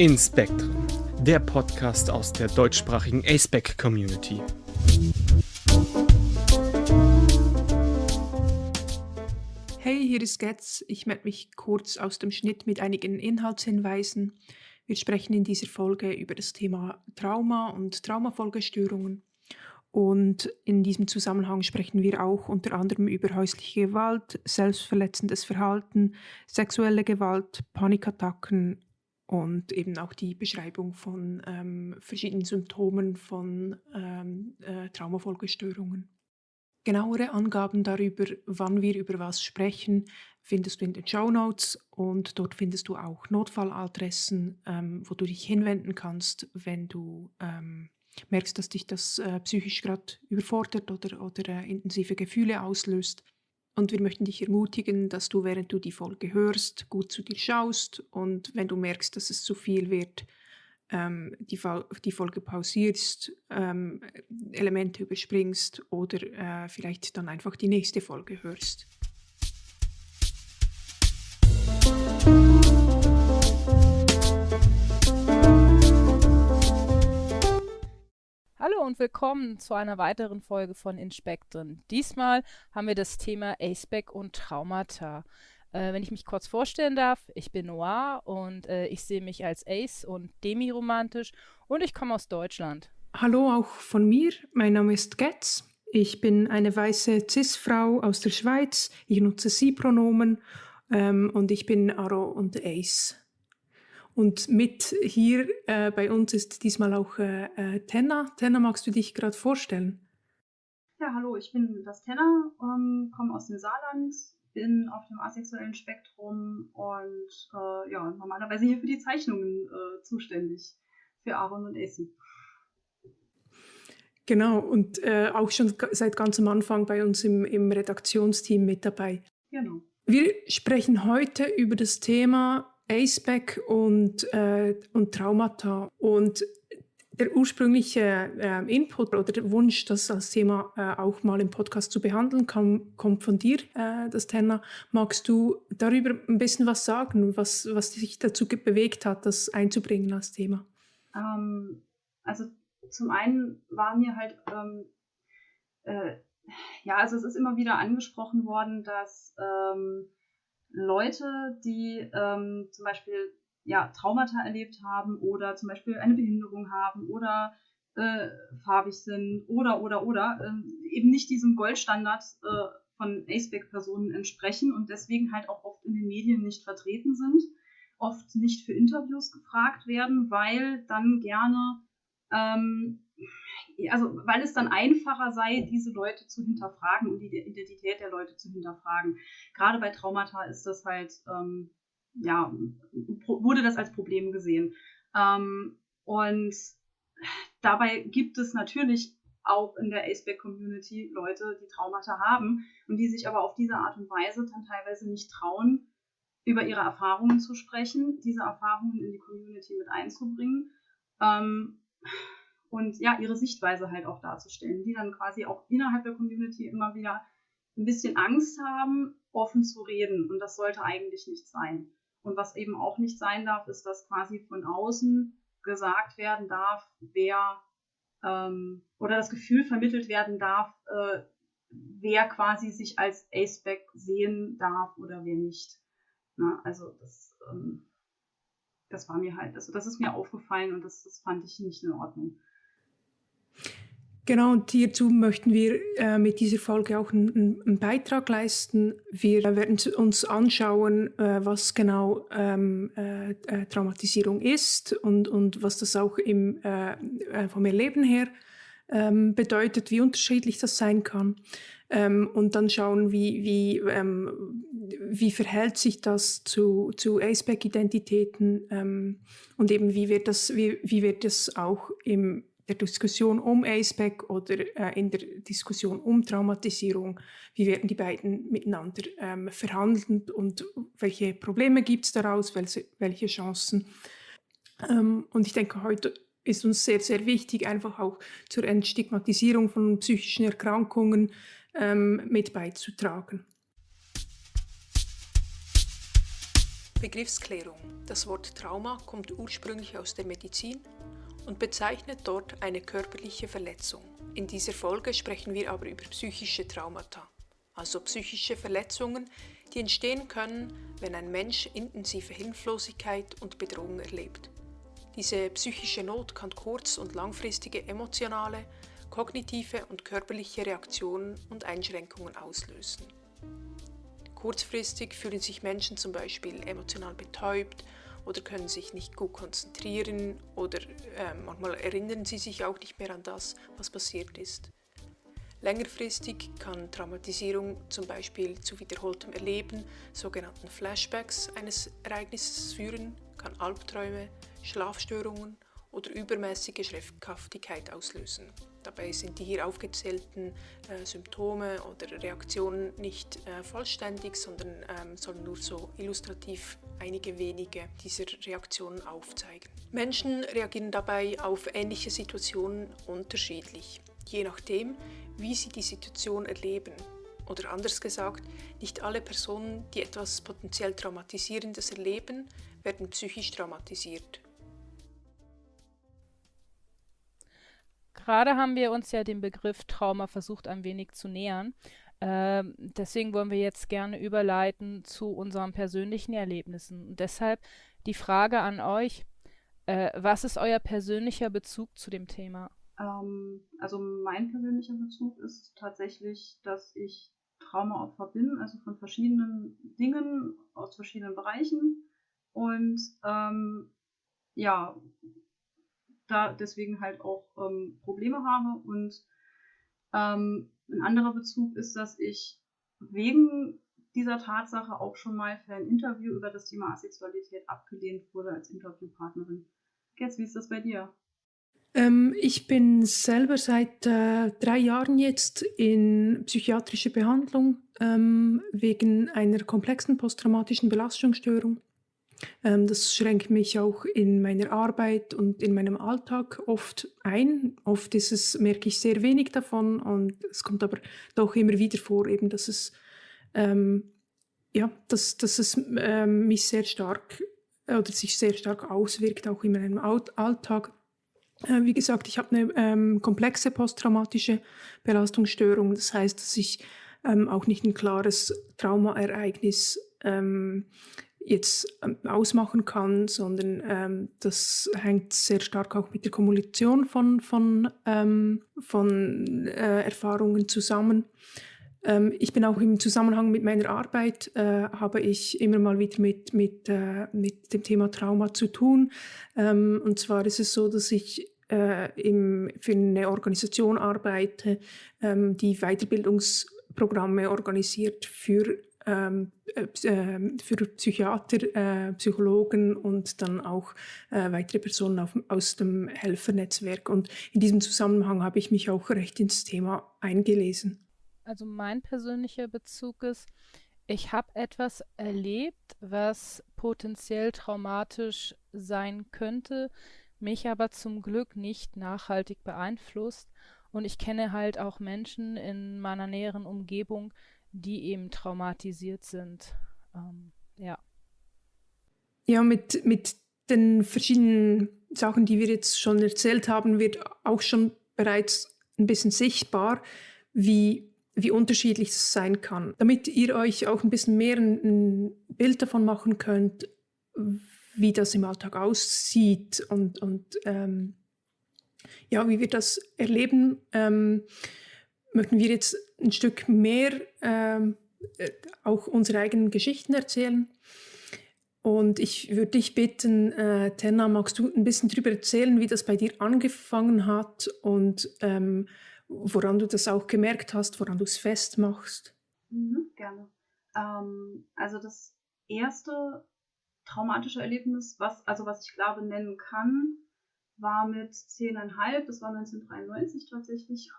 In Spectrum, der Podcast aus der deutschsprachigen ASPEC Community. Hey, hier ist Getz. Ich melde mich kurz aus dem Schnitt mit einigen Inhaltshinweisen. Wir sprechen in dieser Folge über das Thema Trauma und Traumafolgestörungen. Und in diesem Zusammenhang sprechen wir auch unter anderem über häusliche Gewalt, selbstverletzendes Verhalten, sexuelle Gewalt, Panikattacken und eben auch die Beschreibung von ähm, verschiedenen Symptomen von ähm, äh, Traumafolgestörungen. Genauere Angaben darüber, wann wir über was sprechen, findest du in den Show Notes und dort findest du auch Notfalladressen, ähm, wo du dich hinwenden kannst, wenn du ähm, merkst, dass dich das äh, psychisch gerade überfordert oder, oder äh, intensive Gefühle auslöst. Und wir möchten dich ermutigen, dass du, während du die Folge hörst, gut zu dir schaust und wenn du merkst, dass es zu viel wird, ähm, die, die, Folge pausierst, ähm, Elemente überspringst oder äh, vielleicht dann einfach die nächste Folge hörst. Hallo und willkommen zu einer weiteren Folge von Inspektoren. Diesmal haben wir das Thema ACEBAC und Traumata. Äh, wenn ich mich kurz vorstellen darf, ich bin Noir und äh, ich sehe mich als Ace und demiromantisch und ich komme aus Deutschland. Hallo auch von mir, mein Name ist Getz. Ich bin eine weiße Cis-Frau aus der Schweiz. Ich nutze Sie-Pronomen ähm, und ich bin Aro und Ace. Und mit hier äh, bei uns ist diesmal auch äh, äh, Tenna. Tenna, magst du dich gerade vorstellen? Ja, hallo, ich bin das Tenna, ähm, komme aus dem Saarland, bin auf dem asexuellen Spektrum und äh, ja, normalerweise hier für die Zeichnungen äh, zuständig, für Aaron und Essie. Genau, und äh, auch schon seit ganz am Anfang bei uns im, im Redaktionsteam mit dabei. Genau. Wir sprechen heute über das Thema ACEBAC und, äh, und Traumata. Und der ursprüngliche äh, Input oder der Wunsch, das als Thema äh, auch mal im Podcast zu behandeln, kam, kommt von dir, äh, das Thema. Magst du darüber ein bisschen was sagen, was, was dich dazu bewegt hat, das einzubringen als Thema? Ähm, also zum einen war mir halt, ähm, äh, ja, also es ist immer wieder angesprochen worden, dass ähm, Leute, die ähm, zum Beispiel ja, Traumata erlebt haben oder zum Beispiel eine Behinderung haben oder äh, farbig sind oder, oder, oder, äh, eben nicht diesem Goldstandard äh, von ACEBAC-Personen entsprechen und deswegen halt auch oft in den Medien nicht vertreten sind, oft nicht für Interviews gefragt werden, weil dann gerne ähm, also weil es dann einfacher sei, diese Leute zu hinterfragen und die Identität der Leute zu hinterfragen. Gerade bei Traumata ist das halt, ähm, ja, wurde das als Problem gesehen. Ähm, und dabei gibt es natürlich auch in der Aceback-Community Leute, die Traumata haben und die sich aber auf diese Art und Weise dann teilweise nicht trauen, über ihre Erfahrungen zu sprechen, diese Erfahrungen in die Community mit einzubringen. Ähm, und ja, ihre Sichtweise halt auch darzustellen, die dann quasi auch innerhalb der Community immer wieder ein bisschen Angst haben, offen zu reden. Und das sollte eigentlich nicht sein. Und was eben auch nicht sein darf, ist, dass quasi von außen gesagt werden darf, wer ähm, oder das Gefühl vermittelt werden darf, äh, wer quasi sich als Aceback sehen darf oder wer nicht. Na, also das, ähm, das war mir halt, also das ist mir aufgefallen und das, das fand ich nicht in Ordnung. Genau, und hierzu möchten wir äh, mit dieser Folge auch einen, einen, Beitrag leisten. Wir werden uns anschauen, äh, was genau ähm, äh, äh Traumatisierung ist und, und was das auch im, äh, äh, vom Erleben her ähm, bedeutet, wie unterschiedlich das sein kann. Ähm, und dann schauen, wie, wie, ähm, wie verhält sich das zu, zu ACEBAC-Identitäten ähm, und eben wie wird das, wie, wie wird das auch im der Diskussion um ACEBAC oder äh, in der Diskussion um Traumatisierung, wie werden die beiden miteinander ähm, verhandelt und welche Probleme gibt es daraus, welche, welche Chancen. Ähm, und ich denke, heute ist uns sehr, sehr wichtig, einfach auch zur Entstigmatisierung von psychischen Erkrankungen ähm, mit beizutragen. Begriffsklärung. Das Wort Trauma kommt ursprünglich aus der Medizin und bezeichnet dort eine körperliche Verletzung. In dieser Folge sprechen wir aber über psychische Traumata, also psychische Verletzungen, die entstehen können, wenn ein Mensch intensive Hilflosigkeit und Bedrohung erlebt. Diese psychische Not kann kurz- und langfristige emotionale, kognitive und körperliche Reaktionen und Einschränkungen auslösen. Kurzfristig fühlen sich Menschen zum Beispiel emotional betäubt oder können sich nicht gut konzentrieren oder äh, manchmal erinnern sie sich auch nicht mehr an das, was passiert ist. Längerfristig kann Traumatisierung zum Beispiel zu wiederholtem Erleben, sogenannten Flashbacks eines Ereignisses führen, kann Albträume, Schlafstörungen oder übermäßige Schreckhaftigkeit auslösen. Dabei sind die hier aufgezählten äh, Symptome oder Reaktionen nicht äh, vollständig, sondern ähm, sollen nur so illustrativ einige wenige dieser Reaktionen aufzeigen. Menschen reagieren dabei auf ähnliche Situationen unterschiedlich, je nachdem, wie sie die Situation erleben. Oder anders gesagt, nicht alle Personen, die etwas potenziell Traumatisierendes erleben, werden psychisch traumatisiert. Gerade haben wir uns ja dem Begriff Trauma versucht ein wenig zu nähern. Ähm, deswegen wollen wir jetzt gerne überleiten zu unseren persönlichen Erlebnissen. Und deshalb die Frage an euch, äh, was ist euer persönlicher Bezug zu dem Thema? Ähm, also mein persönlicher Bezug ist tatsächlich, dass ich Traumaopfer bin, also von verschiedenen Dingen aus verschiedenen Bereichen. Und ähm, ja, da deswegen halt auch ähm, Probleme habe. Und ähm, ein anderer Bezug ist, dass ich wegen dieser Tatsache auch schon mal für ein Interview über das Thema Asexualität abgelehnt wurde als Interviewpartnerin. Jetzt, wie ist das bei dir? Ähm, ich bin selber seit äh, drei Jahren jetzt in psychiatrischer Behandlung ähm, wegen einer komplexen posttraumatischen Belastungsstörung. Ähm, das schränkt mich auch in meiner Arbeit und in meinem Alltag oft ein. Oft ist es, merke ich sehr wenig davon und es kommt aber doch immer wieder vor, eben, dass es, ähm, ja, dass, dass es ähm, mich sehr stark oder sich sehr stark auswirkt, auch in meinem Alltag. Äh, wie gesagt, ich habe eine ähm, komplexe posttraumatische Belastungsstörung. Das heißt, dass ich ähm, auch nicht ein klares Traumaereignis ähm, jetzt ähm, ausmachen kann, sondern ähm, das hängt sehr stark auch mit der Kommunikation von, von, ähm, von äh, Erfahrungen zusammen. Ähm, ich bin auch im Zusammenhang mit meiner Arbeit, äh, habe ich immer mal wieder mit, mit, äh, mit dem Thema Trauma zu tun. Ähm, und zwar ist es so, dass ich äh, im, für eine Organisation arbeite, ähm, die Weiterbildungsprogramme organisiert für für Psychiater, äh, Psychologen und dann auch äh, weitere Personen aus dem Helfernetzwerk. Und in diesem Zusammenhang habe ich mich auch recht ins Thema eingelesen. Also mein persönlicher Bezug ist, ich habe etwas erlebt, was potenziell traumatisch sein könnte, mich aber zum Glück nicht nachhaltig beeinflusst. Und ich kenne halt auch Menschen in meiner näheren Umgebung, die eben traumatisiert sind. Ähm, ja. Ja, mit, mit den verschiedenen Sachen, die wir jetzt schon erzählt haben, wird auch schon bereits ein bisschen sichtbar, wie, wie unterschiedlich es sein kann. Damit ihr euch auch ein bisschen mehr ein, Bild davon machen könnt, wie das im Alltag aussieht und, und ähm, ja, wie wir das erleben, ähm, möchten wir jetzt ein Stück mehr ähm, äh, auch unsere eigenen Geschichten erzählen. Und ich würde dich bitten, äh, Tenna, magst du ein bisschen darüber erzählen, wie das bei dir angefangen hat und ähm, woran du das auch gemerkt hast, woran du es festmachst? Mhm, gerne. Ähm, also das erste traumatische Erlebnis, was, also was ich glaube nennen kann, war mit zehneinhalb, das war 1993 tatsächlich.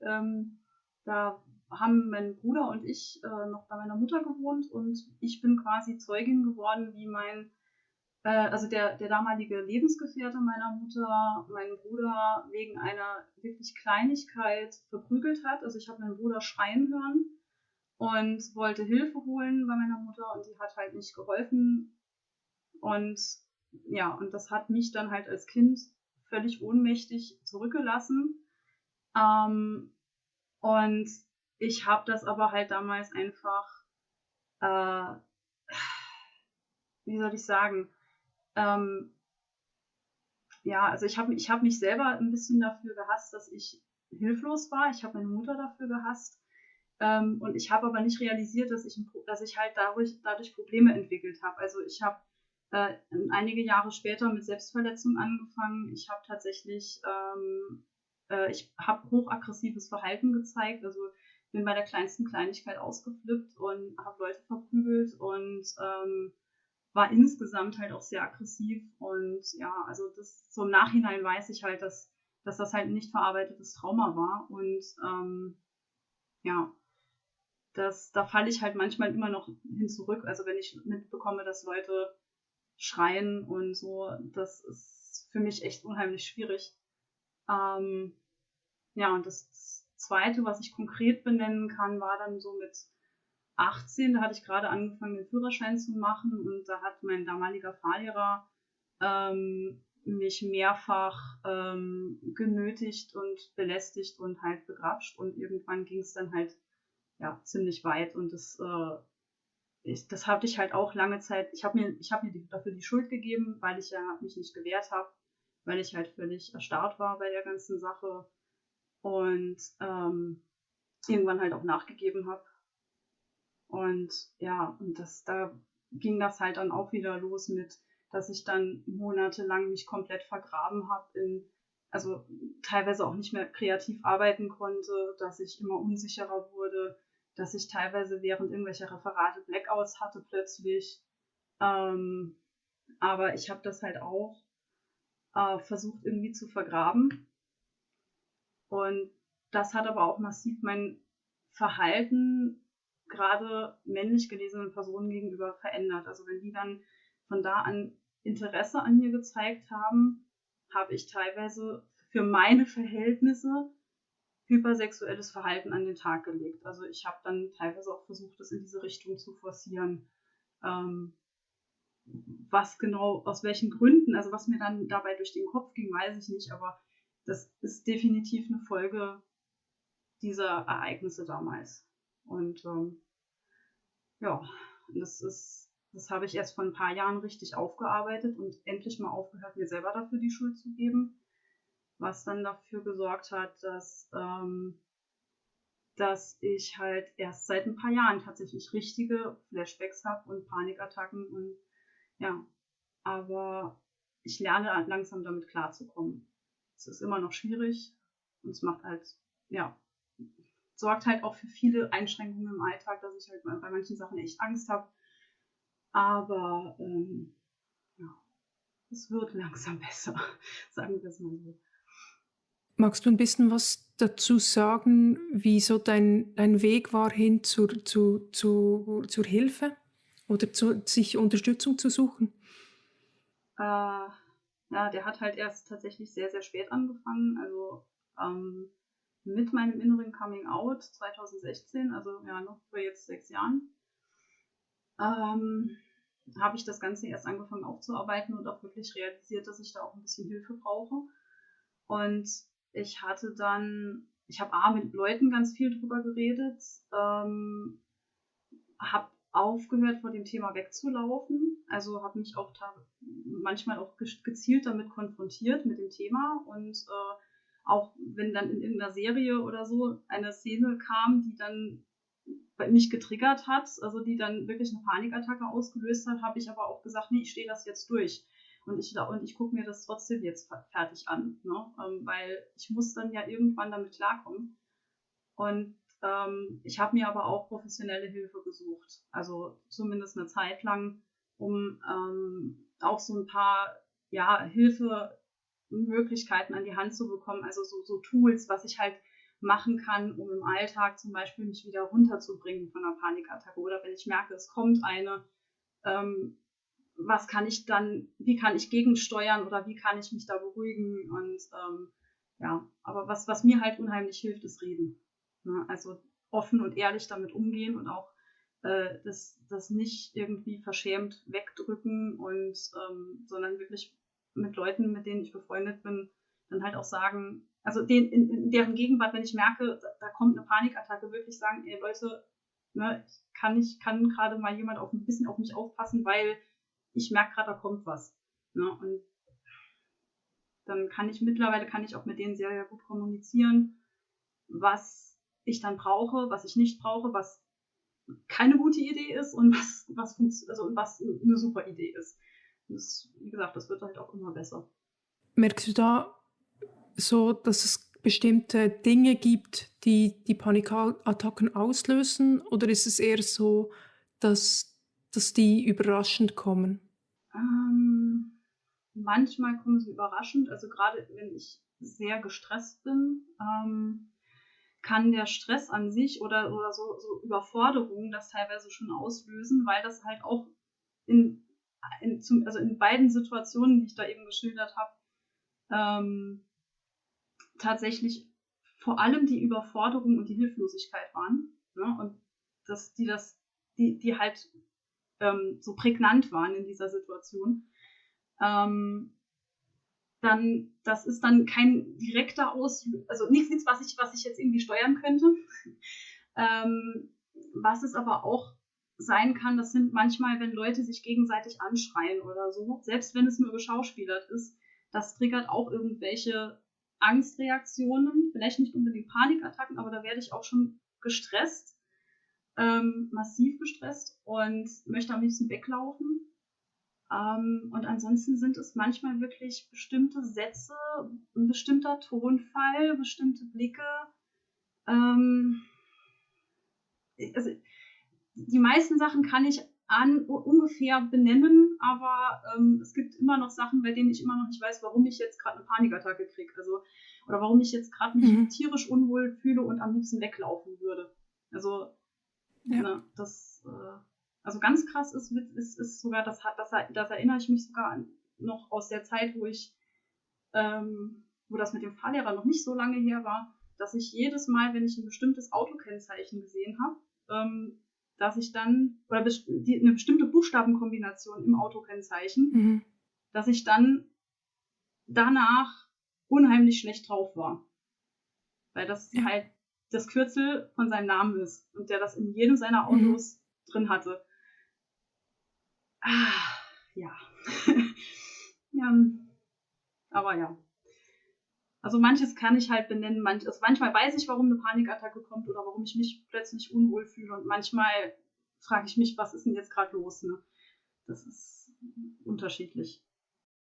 Ähm, da haben mein Bruder und ich äh, noch bei meiner Mutter gewohnt und ich bin quasi Zeugin geworden, wie mein, äh, also der, der damalige Lebensgefährte meiner Mutter, meinen Bruder wegen einer wirklich Kleinigkeit verprügelt hat. Also ich habe meinen Bruder schreien hören und wollte Hilfe holen bei meiner Mutter und die hat halt nicht geholfen. Und ja, und das hat mich dann halt als Kind völlig ohnmächtig zurückgelassen. Ähm, und ich habe das aber halt damals einfach, äh, wie soll ich sagen, ähm, ja, also ich habe ich hab mich selber ein bisschen dafür gehasst, dass ich hilflos war. Ich habe meine Mutter dafür gehasst. Ähm, und ich habe aber nicht realisiert, dass ich, dass ich halt dadurch, dadurch Probleme entwickelt habe. Also ich habe äh, einige Jahre später mit Selbstverletzung angefangen. Ich habe tatsächlich, ähm, äh, ich habe hochaggressives Verhalten gezeigt. Also bin bei der kleinsten Kleinigkeit ausgeflippt und habe Leute verprügelt und ähm, war insgesamt halt auch sehr aggressiv. Und ja, also das so im Nachhinein weiß ich halt, dass, dass das halt ein nicht verarbeitetes Trauma war. Und ähm, ja, das, da falle ich halt manchmal immer noch hin zurück. Also wenn ich mitbekomme, dass Leute schreien und so, das ist für mich echt unheimlich schwierig. Ähm, ja, und das zweite, was ich konkret benennen kann, war dann so mit 18, da hatte ich gerade angefangen, den Führerschein zu machen. Und da hat mein damaliger Fahrlehrer ähm, mich mehrfach ähm, genötigt und belästigt und halt begrapscht. Und irgendwann ging es dann halt ja ziemlich weit. Und das äh, ich, das hatte ich halt auch lange Zeit. Ich habe mir, ich mir dafür die Schuld gegeben, weil ich ja mich nicht gewehrt habe, weil ich halt völlig erstarrt war bei der ganzen Sache und ähm, irgendwann halt auch nachgegeben habe. Und ja, und das, da ging das halt dann auch wieder los mit, dass ich dann monatelang mich komplett vergraben habe in, also teilweise auch nicht mehr kreativ arbeiten konnte, dass ich immer unsicherer wurde, dass ich teilweise während irgendwelcher Referate Blackouts hatte plötzlich. Ähm, aber ich habe das halt auch äh, versucht irgendwie zu vergraben. Und das hat aber auch massiv mein Verhalten gerade männlich gelesenen Personen gegenüber verändert. Also wenn die dann von da an Interesse an mir gezeigt haben, habe ich teilweise für meine Verhältnisse hypersexuelles Verhalten an den Tag gelegt. Also ich habe dann teilweise auch versucht, das in diese Richtung zu forcieren. Ähm, was genau, aus welchen Gründen, also was mir dann dabei durch den Kopf ging, weiß ich nicht, aber das ist definitiv eine Folge dieser Ereignisse damals. Und ähm, ja, das ist, das habe ich erst vor ein paar Jahren richtig aufgearbeitet und endlich mal aufgehört, mir selber dafür die Schuld zu geben was dann dafür gesorgt hat, dass, ähm, dass ich halt erst seit ein paar Jahren tatsächlich richtige Flashbacks habe und Panikattacken und ja, aber ich lerne langsam damit klarzukommen. Es ist immer noch schwierig und es macht halt, ja, sorgt halt auch für viele Einschränkungen im Alltag, dass ich halt bei manchen Sachen echt Angst habe. Aber ähm, ja, es wird langsam besser, sagen wir es mal so. Magst du ein bisschen was dazu sagen, wie so dein, dein Weg war hin zur, zu, zu, zur Hilfe oder zu, sich Unterstützung zu suchen? Äh, ja, der hat halt erst tatsächlich sehr, sehr spät angefangen. Also ähm, mit meinem inneren Coming Out 2016, also ja, noch vor jetzt sechs Jahren, ähm, habe ich das Ganze erst angefangen aufzuarbeiten und auch wirklich realisiert, dass ich da auch ein bisschen Hilfe brauche. Und ich hatte dann, ich habe A mit Leuten ganz viel drüber geredet, ähm, habe aufgehört, vor dem Thema wegzulaufen. Also habe mich auch manchmal auch gezielt damit konfrontiert mit dem Thema und äh, auch wenn dann in irgendeiner Serie oder so eine Szene kam, die dann mich getriggert hat, also die dann wirklich eine Panikattacke ausgelöst hat, habe ich aber auch gesagt, nee, ich stehe das jetzt durch. Und ich, und ich gucke mir das trotzdem jetzt fertig an, ne? Ähm, weil ich muss dann ja irgendwann damit klarkommen. Und ähm, ich habe mir aber auch professionelle Hilfe gesucht, also zumindest eine Zeit lang, um ähm, auch so ein paar ja, Hilfemöglichkeiten an die Hand zu bekommen, also so, so Tools, was ich halt machen kann, um im Alltag zum Beispiel mich wieder runterzubringen von einer Panikattacke. Oder wenn ich merke, es kommt eine, ähm, was kann ich dann, wie kann ich gegensteuern oder wie kann ich mich da beruhigen? Und ähm, ja, aber was, was mir halt unheimlich hilft, ist reden. Ne? Also offen und ehrlich damit umgehen und auch äh, das, das nicht irgendwie verschämt wegdrücken und ähm, sondern wirklich mit Leuten, mit denen ich befreundet bin, dann halt auch sagen, also den, in, in deren Gegenwart, wenn ich merke, da, da, kommt eine Panikattacke, wirklich sagen, ey Leute, ne, kann ich kann gerade mal jemand auf ein bisschen auf mich aufpassen, weil ich merke gerade, da kommt was. Ne? Und dann kann ich mittlerweile kann ich auch mit denen sehr, sehr gut kommunizieren, was ich dann brauche, was ich nicht brauche, was keine gute Idee ist und was, was, also, was eine super Idee ist. Das, wie gesagt, das wird halt auch immer besser. Merkst du da so, dass es bestimmte Dinge gibt, die die Panikattacken auslösen? Oder ist es eher so, dass, dass die überraschend kommen? Ähm, manchmal kommen sie überraschend. Also gerade wenn ich sehr gestresst bin, ähm, kann der Stress an sich oder, oder so, so Überforderungen das teilweise schon auslösen, weil das halt auch in, in, zum, also in beiden Situationen, die ich da eben geschildert habe, ähm, tatsächlich vor allem die Überforderung und die Hilflosigkeit waren. Ne? Und dass die das, die, die halt ähm, so prägnant waren in dieser Situation. Ähm, dann, das ist dann kein direkter Auslöser, also nichts, nichts, was ich, was ich jetzt irgendwie steuern könnte. ähm, was es aber auch sein kann, das sind manchmal, wenn Leute sich gegenseitig anschreien oder so, selbst wenn es nur geschauspielert ist, das triggert auch irgendwelche Angstreaktionen, vielleicht nicht unbedingt Panikattacken, aber da werde ich auch schon gestresst, ähm, massiv gestresst und möchte am liebsten weglaufen. Ähm, und ansonsten sind es manchmal wirklich bestimmte Sätze, ein bestimmter Tonfall, bestimmte Blicke. Ähm, also, die meisten Sachen kann ich an, ungefähr benennen, aber ähm, es gibt immer noch Sachen, bei denen ich immer noch nicht weiß, warum ich jetzt gerade eine Panikattacke kriege. Also, oder warum ich jetzt gerade mich mhm. tierisch unwohl fühle und am liebsten weglaufen würde. Also, ja. ne, das, äh, also ganz krass ist, ist, ist sogar, das, das, das erinnere ich mich sogar an, noch aus der Zeit, wo ich, ähm, wo das mit dem Fahrlehrer noch nicht so lange her war, dass ich jedes Mal, wenn ich ein bestimmtes Autokennzeichen gesehen habe, ähm, dass ich dann, oder die, eine bestimmte Buchstabenkombination im Autokennzeichen, mhm. dass ich dann danach unheimlich schlecht drauf war. Weil das ja. halt das Kürzel von seinem Namen ist und der das in jedem seiner. Autos mhm. drin hatte. Ah, ja. ja. Aber ja. Also manches kann ich halt benennen, manch, also manchmal weiß ich, warum eine Panikattacke kommt oder warum ich mich plötzlich unwohl fühle und manchmal frage ich mich, was ist denn jetzt gerade los? Ne? Das ist unterschiedlich.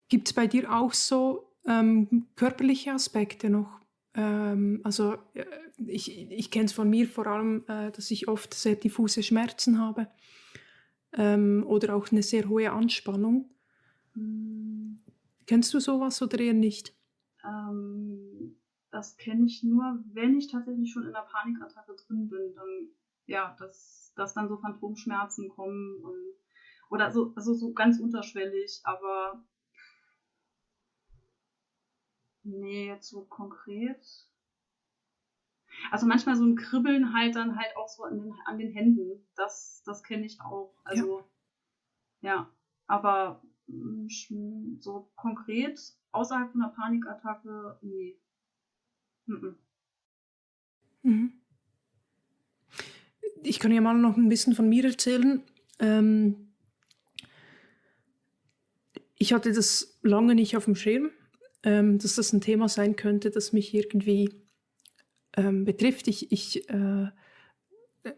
Gibt es bei dir auch so ähm, körperliche Aspekte noch? Ähm, also äh, ich, ich kenne es von mir vor allem, äh, dass ich oft sehr diffuse Schmerzen habe ähm, oder auch eine sehr hohe Anspannung. Hm. Kennst du sowas oder eher nicht? Ähm, das kenne ich nur, wenn ich tatsächlich schon in der Panikattacke drin bin, dann ja, dass, dass dann so Phantomschmerzen kommen und oder so, also so ganz unterschwellig, aber nee, jetzt so konkret. Also manchmal so ein Kribbeln halt dann halt auch so an den, an den Händen. Das, das kenne ich auch. Also ja, ja aber mm, so konkret außerhalb von einer Panikattacke, nee. Mhm. Mhm. Ich kann ja mal noch ein bisschen von mir erzählen. Ähm, ich hatte das lange nicht auf dem Schirm, ähm, dass das ein Thema sein könnte, das mich irgendwie ähm, betrifft. Ich, ich, äh,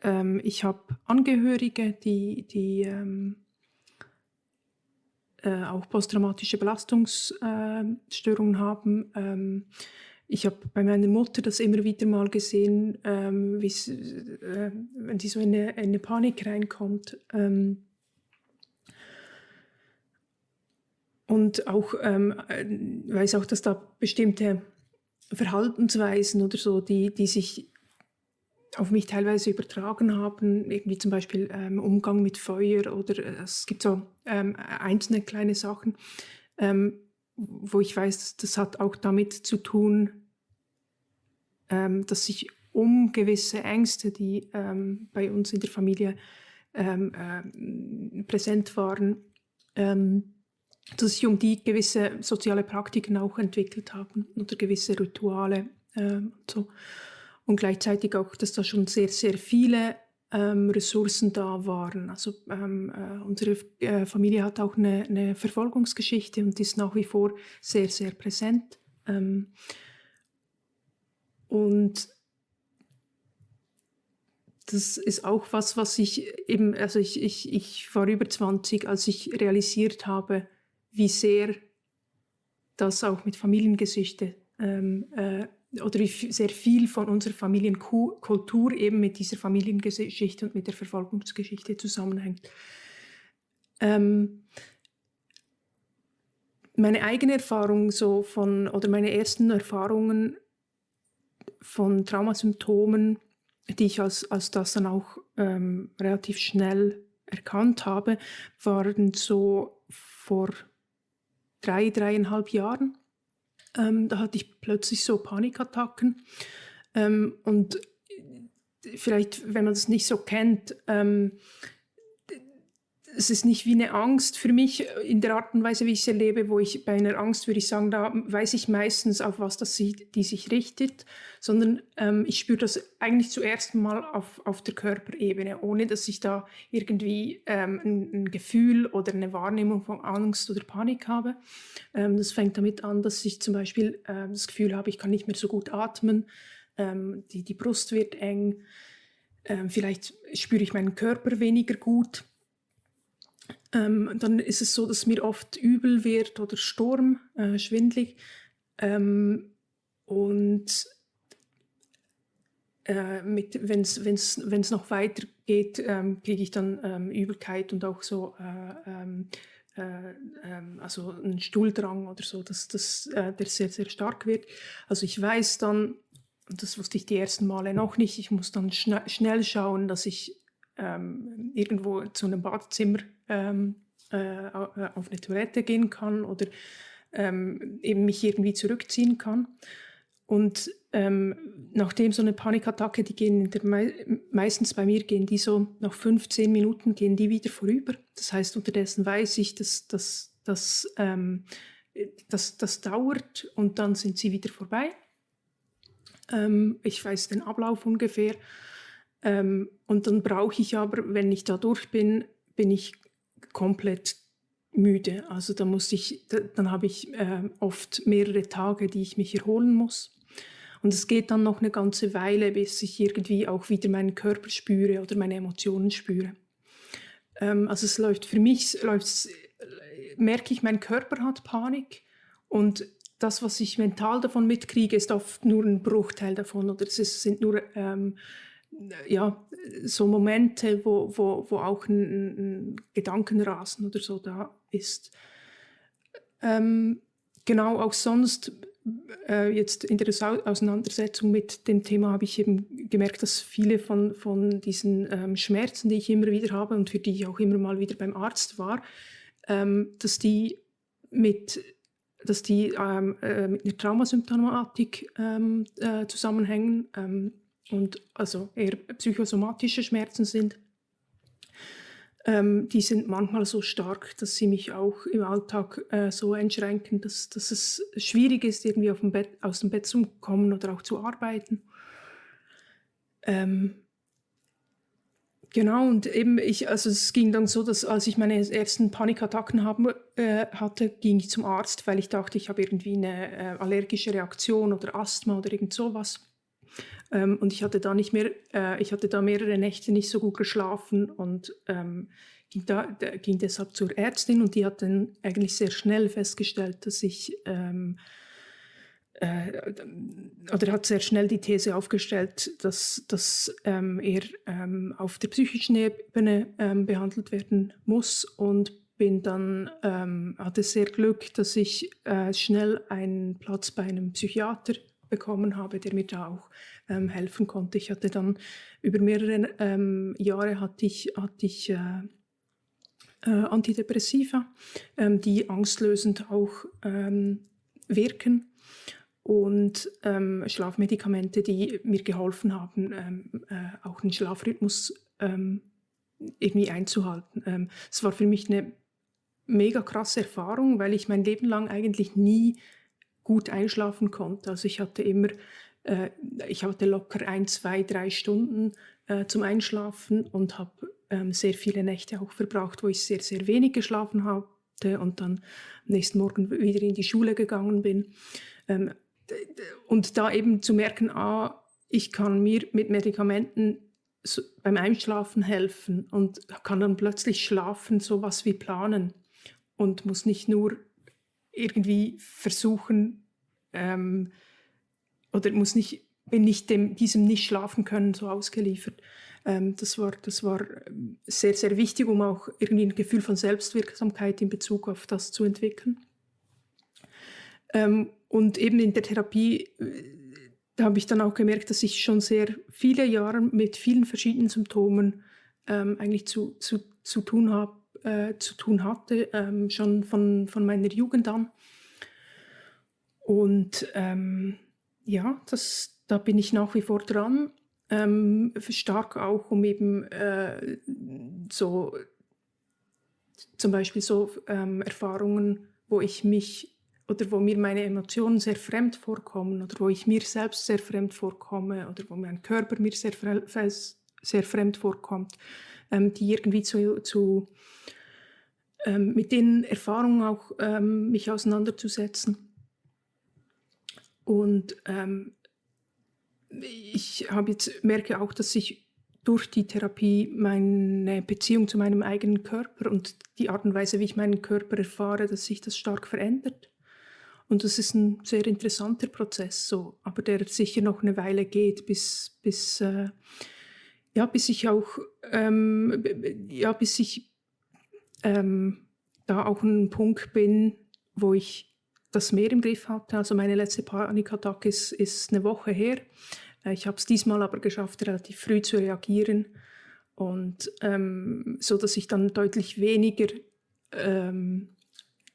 ähm, ich habe Angehörige, die, die ähm, äh, auch posttraumatische Belastungsstörungen äh, haben. Ähm, ich habe bei meiner Mutter das immer wieder mal gesehen, ähm, äh, wenn sie so in eine, in eine Panik reinkommt. Ähm, und auch ähm, äh, weiß auch, dass da bestimmte Verhaltensweisen oder so, die, die sich auf mich teilweise übertragen haben, irgendwie zum Beispiel ähm, Umgang mit Feuer oder äh, es gibt so ähm, einzelne kleine Sachen, ähm, wo ich weiß, das hat auch damit zu tun, ähm, dass sich um gewisse Ängste, die ähm, bei uns in der Familie ähm, äh, präsent waren, ähm, dass sich um die gewisse soziale Praktiken auch entwickelt haben oder gewisse Rituale ähm, und so. Und gleichzeitig auch, dass da schon sehr, sehr viele ähm, Ressourcen da waren. Also ähm, äh, unsere äh, Familie hat auch eine, eine, Verfolgungsgeschichte und ist nach wie vor sehr, sehr präsent. Ähm, und das ist auch was, was ich eben, also ich, ich, ich war über 20, als ich realisiert habe, wie sehr das auch mit Familiengeschichte ähm, äh, oder wie sehr viel von unserer Familienkultur eben mit dieser Familiengeschichte und mit der Verfolgungsgeschichte zusammenhängt. Ähm, meine eigene Erfahrung so von oder meine ersten Erfahrungen von Traumasymptomen, die ich als, als das dann auch ähm, relativ schnell erkannt habe, waren so vor drei, dreieinhalb Jahren. Ähm, da hatte ich plötzlich so Panikattacken. Ähm, und vielleicht, wenn man das nicht so kennt, ähm, es ist nicht wie eine Angst für mich in der Art und Weise, wie ich sie erlebe, wo ich bei einer Angst würde ich sagen, da weiß ich meistens, auf was das sie, die sich richtet, sondern ähm, ich spüre das eigentlich zuerst mal auf, auf der Körperebene, ohne dass ich da irgendwie ähm, ein, ein, Gefühl oder eine Wahrnehmung von Angst oder Panik habe. Ähm, das fängt damit an, dass ich zum Beispiel äh, das Gefühl habe, ich kann nicht mehr so gut atmen, ähm, die, die Brust wird eng, ähm, vielleicht spüre ich meinen Körper weniger gut ähm, dann ist es so, dass mir oft übel wird oder Sturm, äh, schwindlig. Ähm, und äh, wenn es noch weiter geht, ähm, kriege ich dann ähm, Übelkeit und auch so äh, ähm, äh, ähm, also einen Stuhldrang oder so, dass, dass äh, der sehr, sehr stark wird. Also ich weiß dann, das wusste ich die ersten Male noch nicht, ich muss dann schna schnell schauen, dass ich ähm, irgendwo zu einem Badezimmer ähm, äh, auf eine Toilette gehen kann oder ähm, eben mich irgendwie zurückziehen kann. Und ähm, nachdem so eine Panikattacke, die gehen Me meistens bei mir, gehen die so nach 15 Minuten, gehen die wieder vorüber. Das heißt, unterdessen weiß ich, dass das dass, ähm, dass, das dauert und dann sind sie wieder vorbei. Ähm, ich weiß den Ablauf ungefähr. Ähm, und dann brauche ich aber, wenn ich da durch bin, bin ich komplett müde. Also da muss ich, da, dann habe ich äh, oft mehrere Tage, die ich mich erholen muss. Und es geht dann noch eine ganze Weile, bis ich irgendwie auch wieder meinen Körper spüre oder meine Emotionen spüre. Ähm, also es läuft für mich, läuft's, merke ich, mein Körper hat Panik und das, was ich mental davon mitkriege, ist oft nur ein Bruchteil davon oder es ist, sind nur ähm, ja, so Momente, wo, wo, wo auch ein, ein Gedankenrasen oder so da ist. Ähm, genau, auch sonst, äh, jetzt in der Auseinandersetzung mit dem Thema habe ich eben gemerkt, dass viele von, von diesen ähm, Schmerzen, die ich immer wieder habe und für die ich auch immer mal wieder beim Arzt war, ähm, dass die mit dass die ähm, äh, mit einer Traumasymptomatik ähm, äh, zusammenhängen. Und also eher psychosomatische Schmerzen sind, ähm, die sind manchmal so stark, dass sie mich auch im Alltag äh, so einschränken, dass, dass es schwierig ist, irgendwie dem Bett, aus dem Bett zu kommen oder auch zu arbeiten. Ähm, Genau, und eben ich, also es ging dann so, dass als ich meine ersten Panikattacken haben, äh, hatte, ging ich zum Arzt, weil ich dachte, ich habe irgendwie eine äh, allergische Reaktion oder Asthma oder irgend sowas. Ähm, und ich hatte da nicht mehr, äh, ich hatte da mehrere Nächte nicht so gut geschlafen und ähm, ging, da, ging deshalb zur Ärztin und die hat dann eigentlich sehr schnell festgestellt, dass ich ähm, äh, oder hat sehr schnell die These aufgestellt, dass, dass ähm, er ähm, auf der psychischen Ebene ähm, behandelt werden muss und bin dann, ähm, hatte sehr Glück, dass ich äh, schnell einen Platz bei einem Psychiater bekommen habe, der mir da auch ähm, helfen konnte. Ich hatte dann über mehrere ähm, Jahre hatte ich, hatte ich äh, äh, Antidepressiva, ähm, die angstlösend auch ähm, wirken und ähm, Schlafmedikamente, die mir geholfen haben, ähm, äh, auch den Schlafrhythmus irgendwie einzuhalten. Es war für mich eine mega krasse Erfahrung, weil ich mein Leben lang eigentlich nie gut einschlafen konnte. Also ich hatte immer, äh, ich hatte locker ein, zwei, drei Stunden äh, zum Einschlafen und habe ähm, sehr viele Nächte auch verbraucht, wo ich sehr, sehr wenig geschlafen hatte und dann am nächsten Morgen wieder in die Schule gegangen bin. Ähm, und da eben zu merken, ah, ich kann mir mit Medikamenten so beim Einschlafen helfen und kann dann plötzlich schlafen, sowas wie planen und muss nicht nur irgendwie versuchen ähm, oder muss nicht, bin nicht dem, diesem nicht schlafen können so ausgeliefert. Ähm, das, war, das war ähm, sehr, sehr wichtig, um auch irgendwie ein Gefühl von Selbstwirksamkeit in Bezug auf das zu entwickeln. Ähm, und eben in der Therapie da habe ich dann auch gemerkt, dass ich schon sehr viele Jahre mit vielen verschiedenen Symptomen ähm, eigentlich zu, zu, zu tun habe äh, zu tun hatte, ähm, schon von, von meiner Jugend an. Und ähm, ja, das, da bin ich nach wie vor dran. Ähm, stark auch, um eben äh, so zum Beispiel so ähm, Erfahrungen, wo ich mich oder wo mir meine Emotionen sehr fremd vorkommen oder wo ich mir selbst sehr fremd vorkomme oder wo mein Körper mir sehr, sehr fremd vorkommt, ähm, die irgendwie zu, zu ähm, mit den Erfahrungen auch ähm, mich auseinanderzusetzen. Und ähm, ich habe jetzt merke auch, dass sich durch die Therapie meine Beziehung zu meinem eigenen Körper und die Art und Weise, wie ich meinen Körper erfahre, dass sich das stark verändert. Und das ist ein sehr interessanter Prozess, so, aber der sicher noch eine Weile geht, bis, bis, äh, ja, bis ich auch, ähm, ja, bis ich ähm, da auch ein Punkt bin, wo ich das mehr im Griff hatte. Also meine letzte Panikattacke ist, ist eine Woche her. Äh, ich habe es diesmal aber geschafft, relativ früh zu reagieren und ähm, so, dass ich dann deutlich weniger ähm,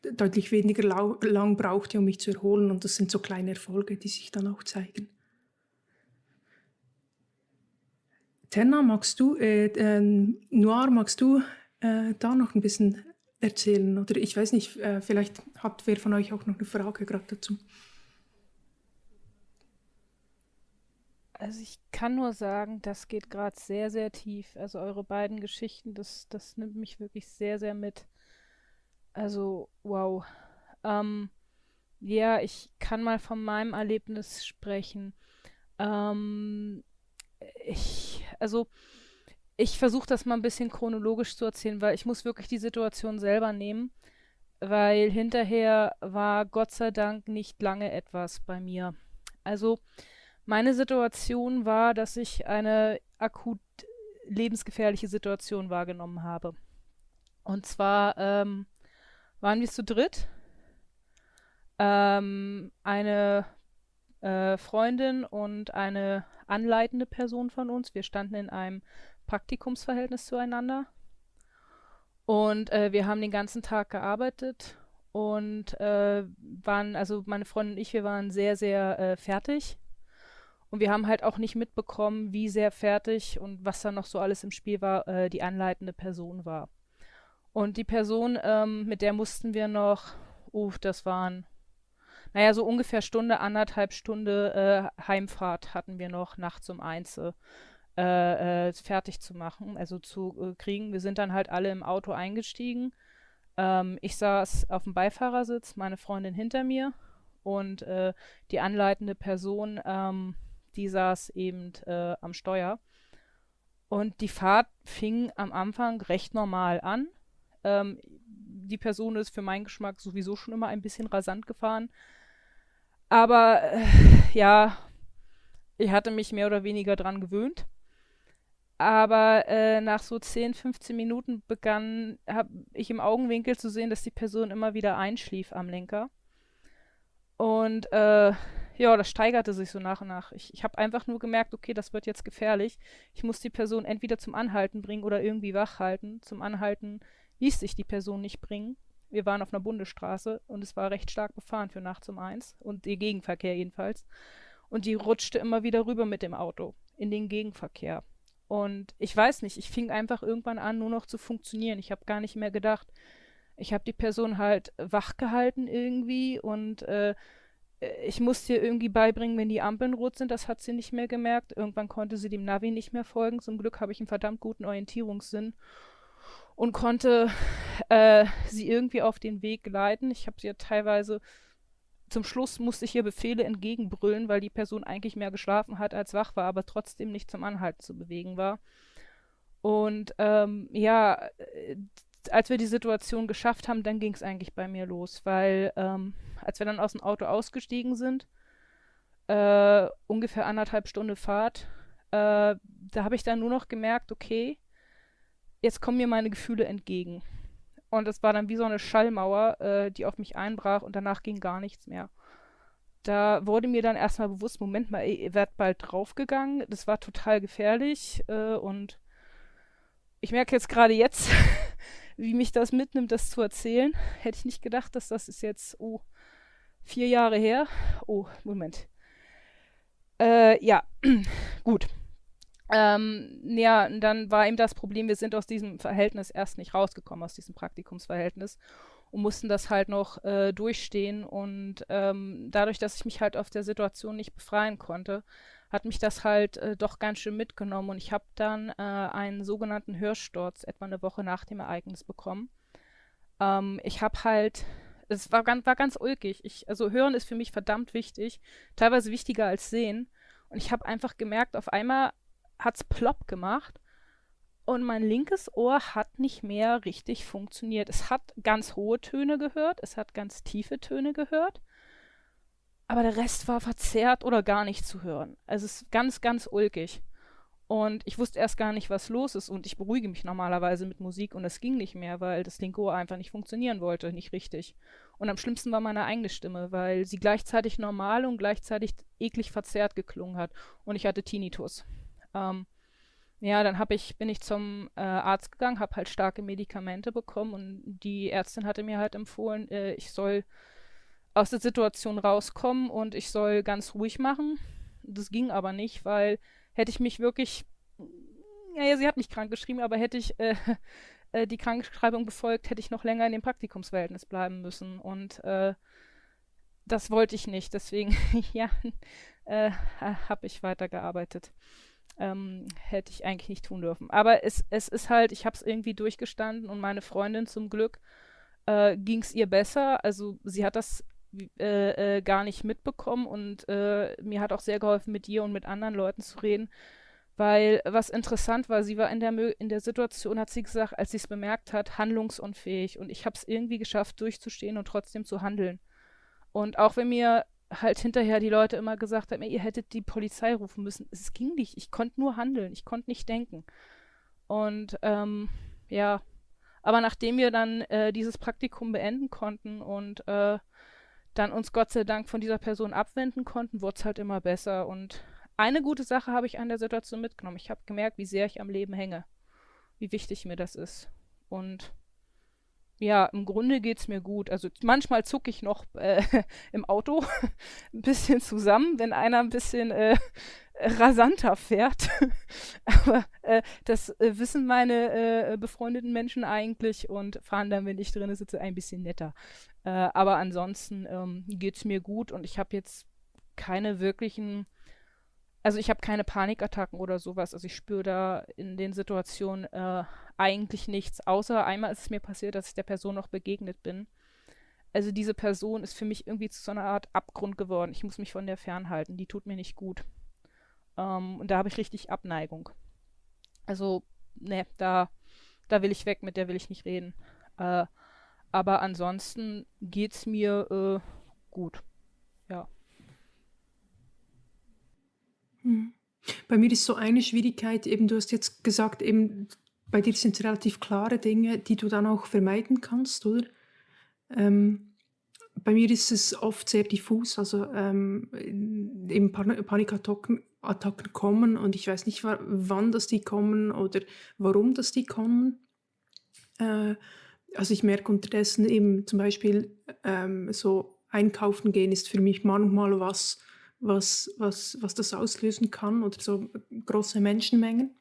deutlich weniger lang brauchte, um mich zu erholen. Und das sind so kleine Erfolge, die sich dann auch zeigen. Tenna, magst du, äh, äh, Noir, magst du äh, da noch ein bisschen erzählen? Oder ich weiß nicht, äh, vielleicht hat wer von euch auch noch eine Frage gerade dazu. Also ich kann nur sagen, das geht gerade sehr, sehr tief. Also eure beiden Geschichten, das, das nimmt mich wirklich sehr, sehr mit. Also, wow. Ähm, ja, ich kann mal von meinem Erlebnis sprechen. Ähm, ich, also ich versuche das mal ein bisschen chronologisch zu erzählen, weil ich muss wirklich die Situation selber nehmen, weil hinterher war Gott sei Dank nicht lange etwas bei mir. Also meine Situation war, dass ich eine akut lebensgefährliche Situation wahrgenommen habe. Und zwar ähm, waren wir zu dritt. Ähm, eine äh, Freundin und eine anleitende Person von uns. Wir standen in einem Praktikumsverhältnis zueinander. Und äh, wir haben den ganzen Tag gearbeitet und äh, waren, also meine Freundin und ich, wir waren sehr, sehr äh, fertig. Und wir haben halt auch nicht mitbekommen, wie sehr fertig und was da noch so alles im Spiel war, äh, die anleitende Person war. Und die Person, ähm, mit der mussten wir noch, uh, das waren, naja, so ungefähr Stunde, anderthalb Stunde äh, Heimfahrt hatten wir noch nachts um eins äh, äh, fertig zu machen, also zu äh, kriegen. Wir sind dann halt alle im Auto eingestiegen. Ähm, ich saß auf dem Beifahrersitz, meine Freundin hinter mir und äh, die anleitende Person, ähm, die saß eben äh, am Steuer. Und die Fahrt fing am Anfang recht normal an. Ähm, die Person ist für meinen Geschmack sowieso schon immer ein bisschen rasant gefahren. Aber äh, ja, ich hatte mich mehr oder weniger dran gewöhnt. Aber äh, nach so 10, 15 Minuten begann hab ich im Augenwinkel zu sehen, dass die Person immer wieder einschlief am Lenker. Und äh, ja, das steigerte sich so nach und nach. Ich, ich habe einfach nur gemerkt, okay, das wird jetzt gefährlich. Ich muss die Person entweder zum Anhalten bringen oder irgendwie wach halten. Zum Anhalten ließ sich die Person nicht bringen. Wir waren auf einer Bundesstraße und es war recht stark befahren für nachts um eins und der Gegenverkehr jedenfalls. Und die rutschte immer wieder rüber mit dem Auto in den Gegenverkehr. Und ich weiß nicht, ich fing einfach irgendwann an, nur noch zu funktionieren. Ich habe gar nicht mehr gedacht. Ich habe die Person halt wach gehalten irgendwie und äh, ich musste ihr irgendwie beibringen, wenn die Ampeln rot sind. Das hat sie nicht mehr gemerkt. Irgendwann konnte sie dem Navi nicht mehr folgen. Zum Glück habe ich einen verdammt guten Orientierungssinn und konnte äh, sie irgendwie auf den Weg leiten. Ich habe sie ja teilweise zum Schluss musste ich ihr Befehle entgegenbrüllen, weil die Person eigentlich mehr geschlafen hat als wach war, aber trotzdem nicht zum Anhalten zu bewegen war. Und ähm, ja, äh, als wir die Situation geschafft haben, dann ging es eigentlich bei mir los, weil ähm, als wir dann aus dem Auto ausgestiegen sind, äh, ungefähr anderthalb Stunden Fahrt, äh, da habe ich dann nur noch gemerkt, okay, jetzt kommen mir meine Gefühle entgegen. Und es war dann wie so eine Schallmauer, äh, die auf mich einbrach und danach ging gar nichts mehr. Da wurde mir dann erstmal bewusst, Moment mal, ihr werdet bald draufgegangen. Das war total gefährlich äh, und ich merke jetzt gerade jetzt, wie mich das mitnimmt, das zu erzählen. Hätte ich nicht gedacht, dass das ist jetzt, oh, vier Jahre her. Oh, Moment. Äh, ja, gut. Ähm, ja, dann war eben das Problem, wir sind aus diesem Verhältnis erst nicht rausgekommen, aus diesem Praktikumsverhältnis und mussten das halt noch äh, durchstehen. Und ähm, dadurch, dass ich mich halt auf der Situation nicht befreien konnte, hat mich das halt äh, doch ganz schön mitgenommen. Und ich habe dann äh, einen sogenannten Hörsturz etwa eine Woche nach dem Ereignis bekommen. Ähm, ich habe halt es war ganz, war ganz ulkig. Ich, also hören ist für mich verdammt wichtig, teilweise wichtiger als sehen. Und ich habe einfach gemerkt, auf einmal hat es plopp gemacht und mein linkes Ohr hat nicht mehr richtig funktioniert. Es hat ganz hohe Töne gehört, es hat ganz tiefe Töne gehört, aber der Rest war verzerrt oder gar nicht zu hören. Also es ist ganz, ganz ulkig. Und ich wusste erst gar nicht, was los ist. Und ich beruhige mich normalerweise mit Musik und es ging nicht mehr, weil das linke Ohr einfach nicht funktionieren wollte, nicht richtig. Und am schlimmsten war meine eigene Stimme, weil sie gleichzeitig normal und gleichzeitig eklig verzerrt geklungen hat. Und ich hatte Tinnitus. Ähm, ja, dann ich, bin ich zum äh, Arzt gegangen, habe halt starke Medikamente bekommen und die Ärztin hatte mir halt empfohlen, äh, ich soll aus der Situation rauskommen und ich soll ganz ruhig machen. Das ging aber nicht, weil hätte ich mich wirklich, ja, sie hat mich krank geschrieben, aber hätte ich äh, äh, die Krankschreibung befolgt, hätte ich noch länger in dem Praktikumsverhältnis bleiben müssen. Und äh, das wollte ich nicht. Deswegen, ja, äh, habe ich weitergearbeitet. Ähm, hätte ich eigentlich nicht tun dürfen. Aber es, es ist halt, ich habe es irgendwie durchgestanden und meine Freundin zum Glück äh, ging es ihr besser. Also sie hat das äh, äh, gar nicht mitbekommen und äh, mir hat auch sehr geholfen, mit ihr und mit anderen Leuten zu reden. Weil was interessant war, sie war in der, in der Situation, hat sie gesagt, als sie es bemerkt hat, handlungsunfähig. Und ich habe es irgendwie geschafft, durchzustehen und trotzdem zu handeln. Und auch wenn mir halt hinterher die Leute immer gesagt haben, ihr hättet die Polizei rufen müssen, es ging nicht. Ich konnte nur handeln, ich konnte nicht denken. Und ähm, ja, aber nachdem wir dann äh, dieses Praktikum beenden konnten und äh, dann uns Gott sei Dank von dieser Person abwenden konnten, wurde es halt immer besser. Und eine gute Sache habe ich an der Situation mitgenommen. Ich habe gemerkt, wie sehr ich am Leben hänge, wie wichtig mir das ist. Und ja, im Grunde geht es mir gut. Also manchmal zucke ich noch äh, im Auto ein bisschen zusammen, wenn einer ein bisschen äh, rasanter fährt. Aber äh, das äh, wissen meine äh, befreundeten Menschen eigentlich und fahren dann, wenn ich drin sitze, ein bisschen netter. Äh, aber ansonsten ähm, geht es mir gut und ich habe jetzt keine wirklichen, also ich habe keine Panikattacken oder sowas. Also ich spüre da in den Situationen äh, eigentlich nichts, außer einmal ist es mir passiert, dass ich der Person noch begegnet bin. Also diese Person ist für mich irgendwie zu so einer Art Abgrund geworden. Ich muss mich von der fernhalten. Die tut mir nicht gut. Ähm, und da habe ich richtig Abneigung. Also, ne, da, da will ich weg, mit der will ich nicht reden. Äh, aber ansonsten geht's mir äh, gut. Ja. Hm. Bei mir ist so eine Schwierigkeit, eben du hast jetzt gesagt, eben bei dir sind es relativ klare Dinge, die du dann auch vermeiden kannst, oder? Ähm, bei mir ist es oft sehr diffus, also ähm, eben Pan Panikattacken Attacken kommen und ich weiß nicht, wann das die kommen oder warum das die kommen. Äh, also ich merke unterdessen eben zum Beispiel ähm, so einkaufen gehen ist für mich manchmal was, was, was, was das auslösen kann oder so große Menschenmengen.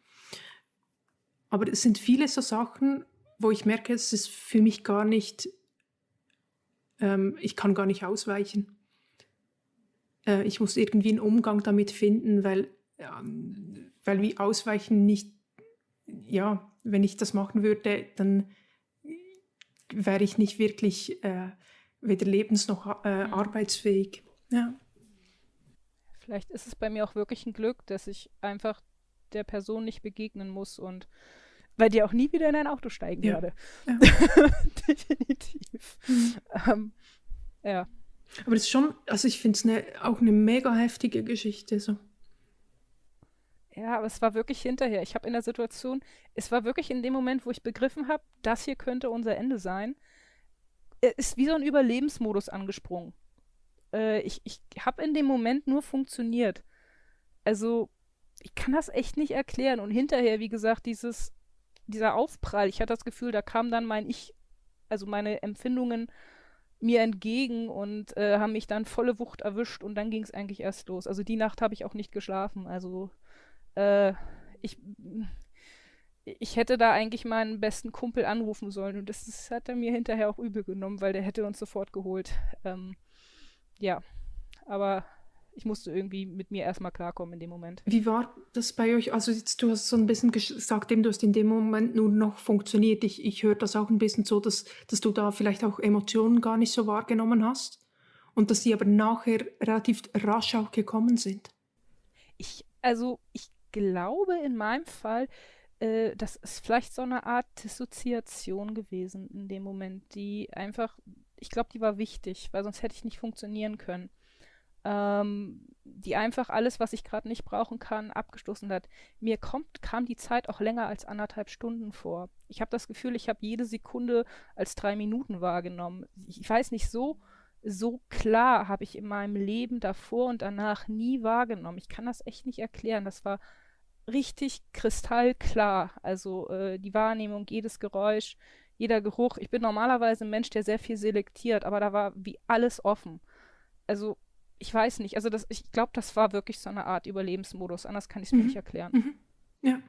aber es sind viele so Sachen, wo ich merke, es ist für mich gar nicht, ähm, ich kann gar nicht ausweichen. Äh, ich muss irgendwie einen Umgang damit finden, weil, ähm, weil wie ausweichen nicht, ja, wenn ich das machen würde, dann wäre ich nicht wirklich äh, weder lebens- noch äh, mhm. arbeitsfähig. Ja. Vielleicht ist es bei mir auch wirklich ein Glück, dass ich einfach der Person nicht begegnen muss und bei dir auch nie wieder in ein Auto steigen ja. werde. Ja. Definitiv. Mhm. Ähm, ja. Aber das ist schon, also ich finde es ne, auch eine mega heftige Geschichte. So. Ja, aber es war wirklich hinterher. Ich habe in der Situation, es war wirklich in dem Moment, wo ich begriffen habe, das hier könnte unser Ende sein, ist wie so ein Überlebensmodus angesprungen. Äh, ich ich habe in dem Moment nur funktioniert. Also, ich kann das echt nicht erklären. Und hinterher, wie gesagt, dieses, dieser Aufprall, ich hatte das Gefühl, da kam dann mein Ich, also meine Empfindungen mir entgegen und äh, haben mich dann volle Wucht erwischt und dann ging es eigentlich erst los. Also die Nacht habe ich auch nicht geschlafen. Also äh, ich, ich hätte da eigentlich meinen besten Kumpel anrufen sollen und das, das, hat er mir hinterher auch übel genommen, weil der hätte uns sofort geholt. Ähm, ja, aber ich musste irgendwie mit mir erstmal klarkommen in dem Moment. Wie war das bei euch? Also jetzt, du hast so ein bisschen gesagt, du hast in dem Moment nur noch funktioniert. Ich, ich höre das auch ein bisschen so, dass, dass du da vielleicht auch Emotionen gar nicht so wahrgenommen hast und dass die aber nachher relativ rasch auch gekommen sind. Ich, also ich glaube in meinem Fall, äh, das ist vielleicht so eine Art Dissoziation gewesen in dem Moment, die einfach, ich glaube, die war wichtig, weil sonst hätte ich nicht funktionieren können ähm, die einfach alles, was ich gerade nicht brauchen kann, abgestoßen hat. Mir kommt, kam die Zeit auch länger als anderthalb Stunden vor. Ich habe das Gefühl, ich habe jede Sekunde als drei Minuten wahrgenommen. Ich weiß nicht, so, so klar habe ich in meinem Leben davor und danach nie wahrgenommen. Ich kann das echt nicht erklären. Das war richtig kristallklar. Also äh, die Wahrnehmung, jedes Geräusch, jeder Geruch. Ich bin normalerweise ein Mensch, der sehr viel selektiert, aber da war wie alles offen. Also ich weiß nicht, also das, ich glaube, das war wirklich so eine Art Überlebensmodus, anders kann ich es mir mhm. nicht erklären. Mhm. Ja.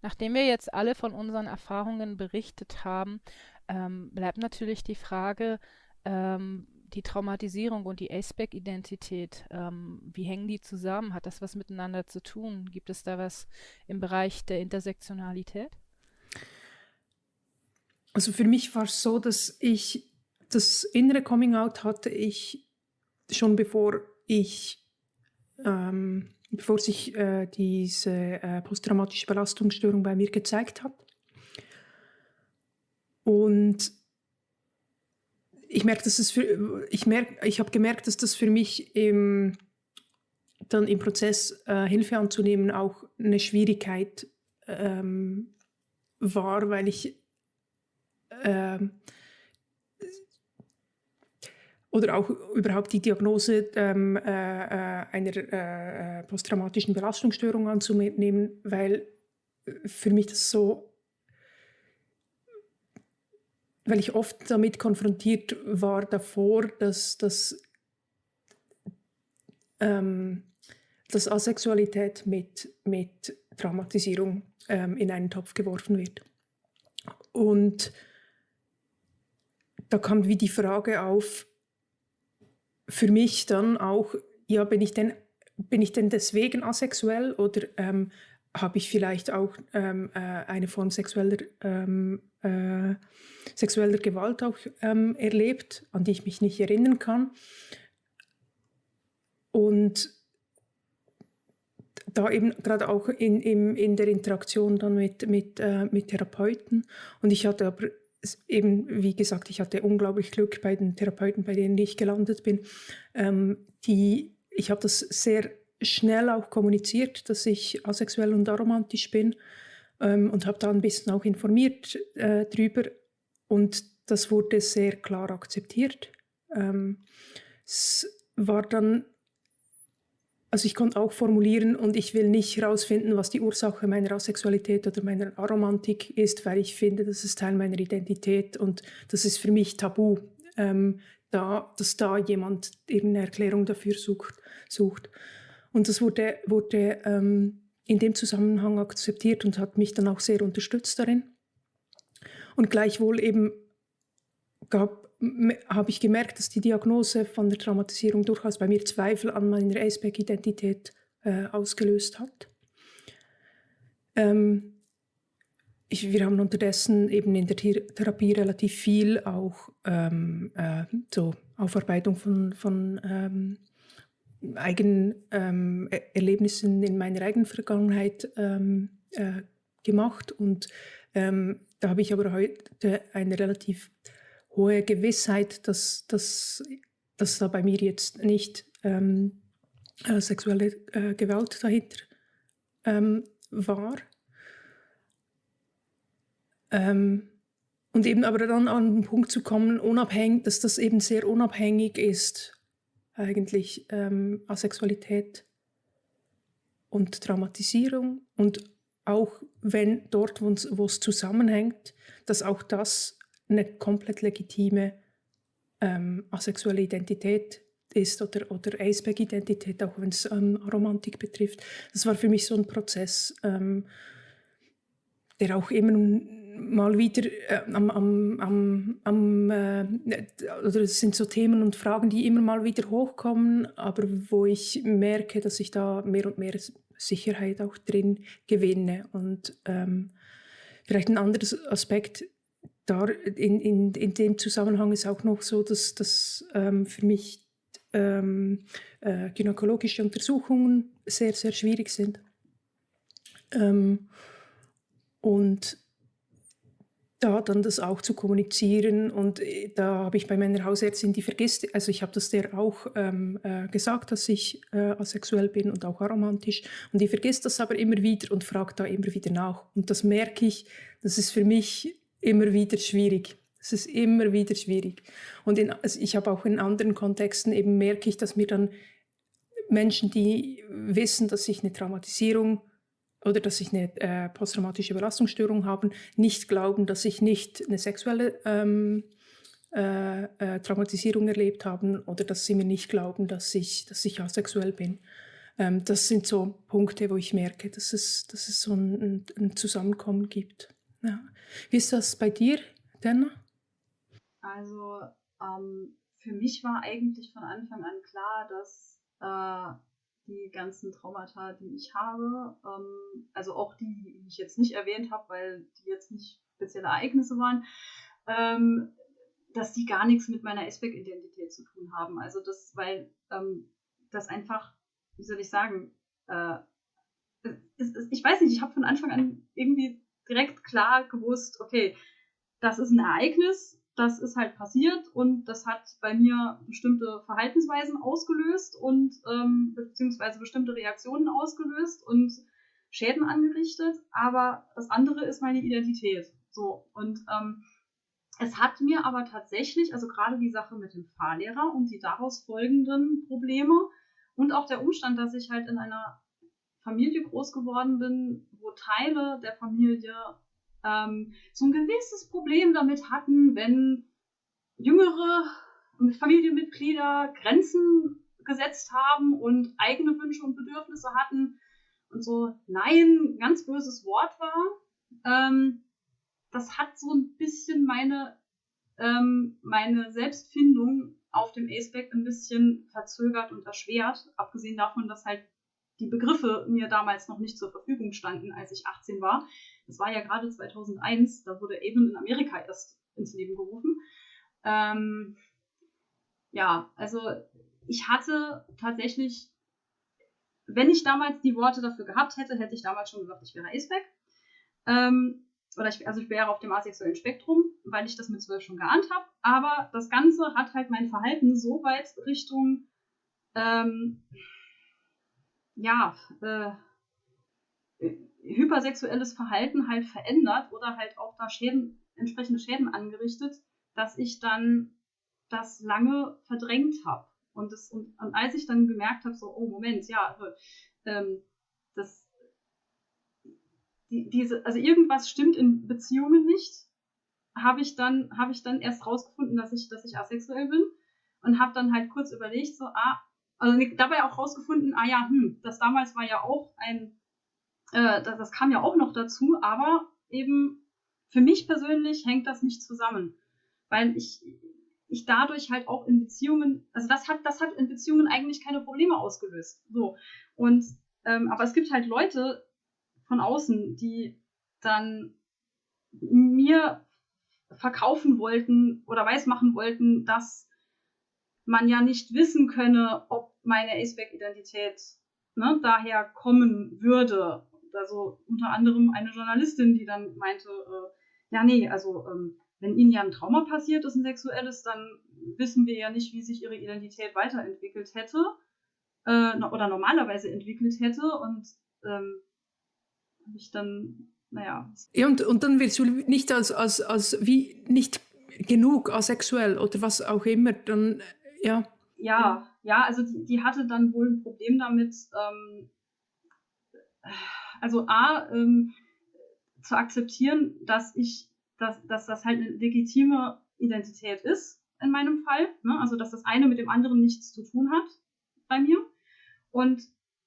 Nachdem wir jetzt alle von unseren Erfahrungen berichtet haben, ähm, bleibt natürlich die Frage, ähm, die Traumatisierung und die Aceback-Identität, ähm, wie hängen die zusammen? Hat das was miteinander zu tun? Gibt es da was im Bereich der Intersektionalität? Also für mich war es so, dass ich das innere Coming-out hatte ich schon bevor ich, ähm, bevor sich äh, diese äh, posttraumatische Belastungsstörung bei mir gezeigt hat. Und ich merke, dass es für, ich merke, ich habe gemerkt, dass das für mich im, dann im Prozess äh, Hilfe anzunehmen auch eine Schwierigkeit ähm, war, weil ich ähm, oder auch überhaupt die Diagnose ähm, äh, äh einer äh, äh, posttraumatischen Belastungsstörung anzunehmen, weil für mich das so, weil ich oft damit konfrontiert war davor, dass, dass, ähm, dass Asexualität mit, mit Traumatisierung ähm, in einen Topf geworfen wird. Und da kam wie die Frage auf, für mich dann auch, ja, bin ich denn, bin ich denn deswegen asexuell oder ähm, habe ich vielleicht auch ähm, äh, eine Form sexueller, ähm, äh, sexueller Gewalt auch ähm, erlebt, an die ich mich nicht erinnern kann. Und da eben gerade auch in, in, in der Interaktion dann mit, mit, äh, mit Therapeuten. Und ich hatte aber eben, wie gesagt, ich hatte unglaublich Glück bei den Therapeuten, bei denen ich gelandet bin. Ähm, die, ich habe das sehr schnell auch kommuniziert, dass ich asexuell und aromantisch bin ähm, und habe da ein bisschen auch informiert äh, drüber und das wurde sehr klar akzeptiert. Ähm, es war dann also ich konnte auch formulieren und ich will nicht herausfinden, was die Ursache meiner Asexualität oder meiner Aromantik ist, weil ich finde, das ist Teil meiner Identität und das ist für mich tabu, ähm, da, dass da jemand irgendeine Erklärung dafür sucht. sucht. Und das wurde, wurde ähm, in dem Zusammenhang akzeptiert und hat mich dann auch sehr unterstützt darin. Und gleichwohl eben habe ich gemerkt, dass die Diagnose von der Traumatisierung durchaus bei mir Zweifel an meiner Aceback-Identität äh, ausgelöst hat. Ähm, ich, wir haben unterdessen eben in der Therapie relativ viel auch ähm, äh, so Aufarbeitung von, von ähm, eigenen ähm, Erlebnissen in meiner eigenen Vergangenheit ähm, äh, gemacht und ähm, da habe ich aber heute eine relativ hohe Gewissheit, dass, dass, dass da bei mir jetzt nicht ähm, äh, sexuelle äh, Gewalt dahinter ähm, war. Ähm, und eben aber dann an den Punkt zu kommen, unabhängig, dass das eben sehr unabhängig ist, eigentlich ähm, Asexualität und Traumatisierung und auch wenn dort, wo es zusammenhängt, dass auch das eine komplett legitime ähm, asexuelle Identität ist oder, oder Aceback-Identität, auch wenn es ähm, Romantik betrifft. Das war für mich so ein Prozess, ähm, der auch immer mal wieder äh, am, am, am äh, oder es sind so Themen und Fragen, die immer mal wieder hochkommen, aber wo ich merke, dass ich da mehr und mehr Sicherheit auch drin gewinne. Und ähm, vielleicht ein anderes Aspekt da in, in, in dem Zusammenhang ist auch noch so, dass, dass ähm, für mich ähm, äh, gynäkologische Untersuchungen sehr, sehr schwierig sind. Ähm, und da dann das auch zu kommunizieren und äh, da habe ich bei meiner Hausärztin, die vergisst, also ich habe das der auch ähm, äh, gesagt, dass ich äh, asexuell bin und auch aromantisch und die vergisst das aber immer wieder und fragt da immer wieder nach und das merke ich, das ist für mich immer wieder schwierig. Es ist immer wieder schwierig. Und in, also ich habe auch in anderen Kontexten eben merke ich, dass mir dann Menschen, die wissen, dass ich eine Traumatisierung oder dass ich eine äh, posttraumatische Belastungsstörung habe, nicht glauben, dass ich nicht eine sexuelle ähm, äh, äh, Traumatisierung erlebt habe oder dass sie mir nicht glauben, dass ich, dass ich asexuell bin. Ähm, das sind so Punkte, wo ich merke, dass es, dass es so ein, ein Zusammenkommen gibt. Ja. Wie ist das bei dir, Dana? Also ähm, für mich war eigentlich von Anfang an klar, dass äh, die ganzen Traumata, die ich habe, ähm, also auch die, die ich jetzt nicht erwähnt habe, weil die jetzt nicht spezielle Ereignisse waren, ähm, dass die gar nichts mit meiner Aspect-Identität zu tun haben. Also das, weil ähm, das einfach, wie soll ich sagen, äh, es, es, ich weiß nicht, ich habe von Anfang an irgendwie direkt klar gewusst, okay, das ist ein Ereignis, das ist halt passiert und das hat bei mir bestimmte Verhaltensweisen ausgelöst und ähm, beziehungsweise bestimmte Reaktionen ausgelöst und Schäden angerichtet, aber das andere ist meine Identität. So und ähm, es hat mir aber tatsächlich, also gerade die Sache mit dem Fahrlehrer und die daraus folgenden Probleme und auch der Umstand, dass ich halt in einer Familie groß geworden bin, wo Teile der Familie ähm, so ein gewisses Problem damit hatten, wenn jüngere Familienmitglieder Grenzen gesetzt haben und eigene Wünsche und Bedürfnisse hatten und so Nein ein ganz böses Wort war. Ähm, das hat so ein bisschen meine, ähm, meine Selbstfindung auf dem A-Spec ein bisschen verzögert und erschwert, abgesehen davon, dass halt die Begriffe mir damals noch nicht zur Verfügung standen, als ich 18 war. Das war ja gerade 2001, da wurde Avon in Amerika erst ins Leben gerufen. Ähm, ja, also ich hatte tatsächlich, wenn ich damals die Worte dafür gehabt hätte, hätte ich damals schon gesagt, ich wäre Aceback. Ähm, oder ich, also ich wäre auf dem asexuellen Spektrum, weil ich das mit zwölf schon geahnt habe. Aber das Ganze hat halt mein Verhalten so weit Richtung ähm, ja, äh, hypersexuelles Verhalten halt verändert oder halt auch da Schäden, entsprechende Schäden angerichtet, dass ich dann das lange verdrängt habe. Und, und, und als ich dann gemerkt habe, so, oh Moment, ja, ähm, das, die, diese, also irgendwas stimmt in Beziehungen nicht, habe ich dann, habe ich dann erst rausgefunden, dass ich, dass ich asexuell bin und habe dann halt kurz überlegt, so, ah, also dabei auch rausgefunden, ah ja, hm, das damals war ja auch ein Äh, das, das kam ja auch noch dazu, aber eben für mich persönlich hängt das nicht zusammen. Weil ich, ich dadurch halt auch in Beziehungen, also das hat, das hat in Beziehungen eigentlich keine Probleme ausgelöst. So. Und, ähm, aber es gibt halt Leute von außen, die dann mir verkaufen wollten oder weismachen wollten, dass man ja nicht wissen könne, ob meine Aceback-Identität ne, daher kommen würde. Also unter anderem eine Journalistin, die dann meinte, äh, ja, nee, also ähm, wenn ihnen ja ein Trauma passiert ist, ein sexuelles, dann wissen wir ja nicht, wie sich ihre Identität weiterentwickelt hätte äh, oder normalerweise entwickelt hätte. Und ähm, habe ich dann, naja. Ja, und, und dann wirst du nicht als, als, als wie nicht genug asexuell oder was auch immer, dann ja. Ja, ja, also die, die hatte dann wohl ein Problem damit, ähm, also A, ähm, zu akzeptieren, dass ich, dass, dass das halt eine legitime Identität ist in meinem Fall. Ne? Also dass das eine mit dem anderen nichts zu tun hat bei mir. Und,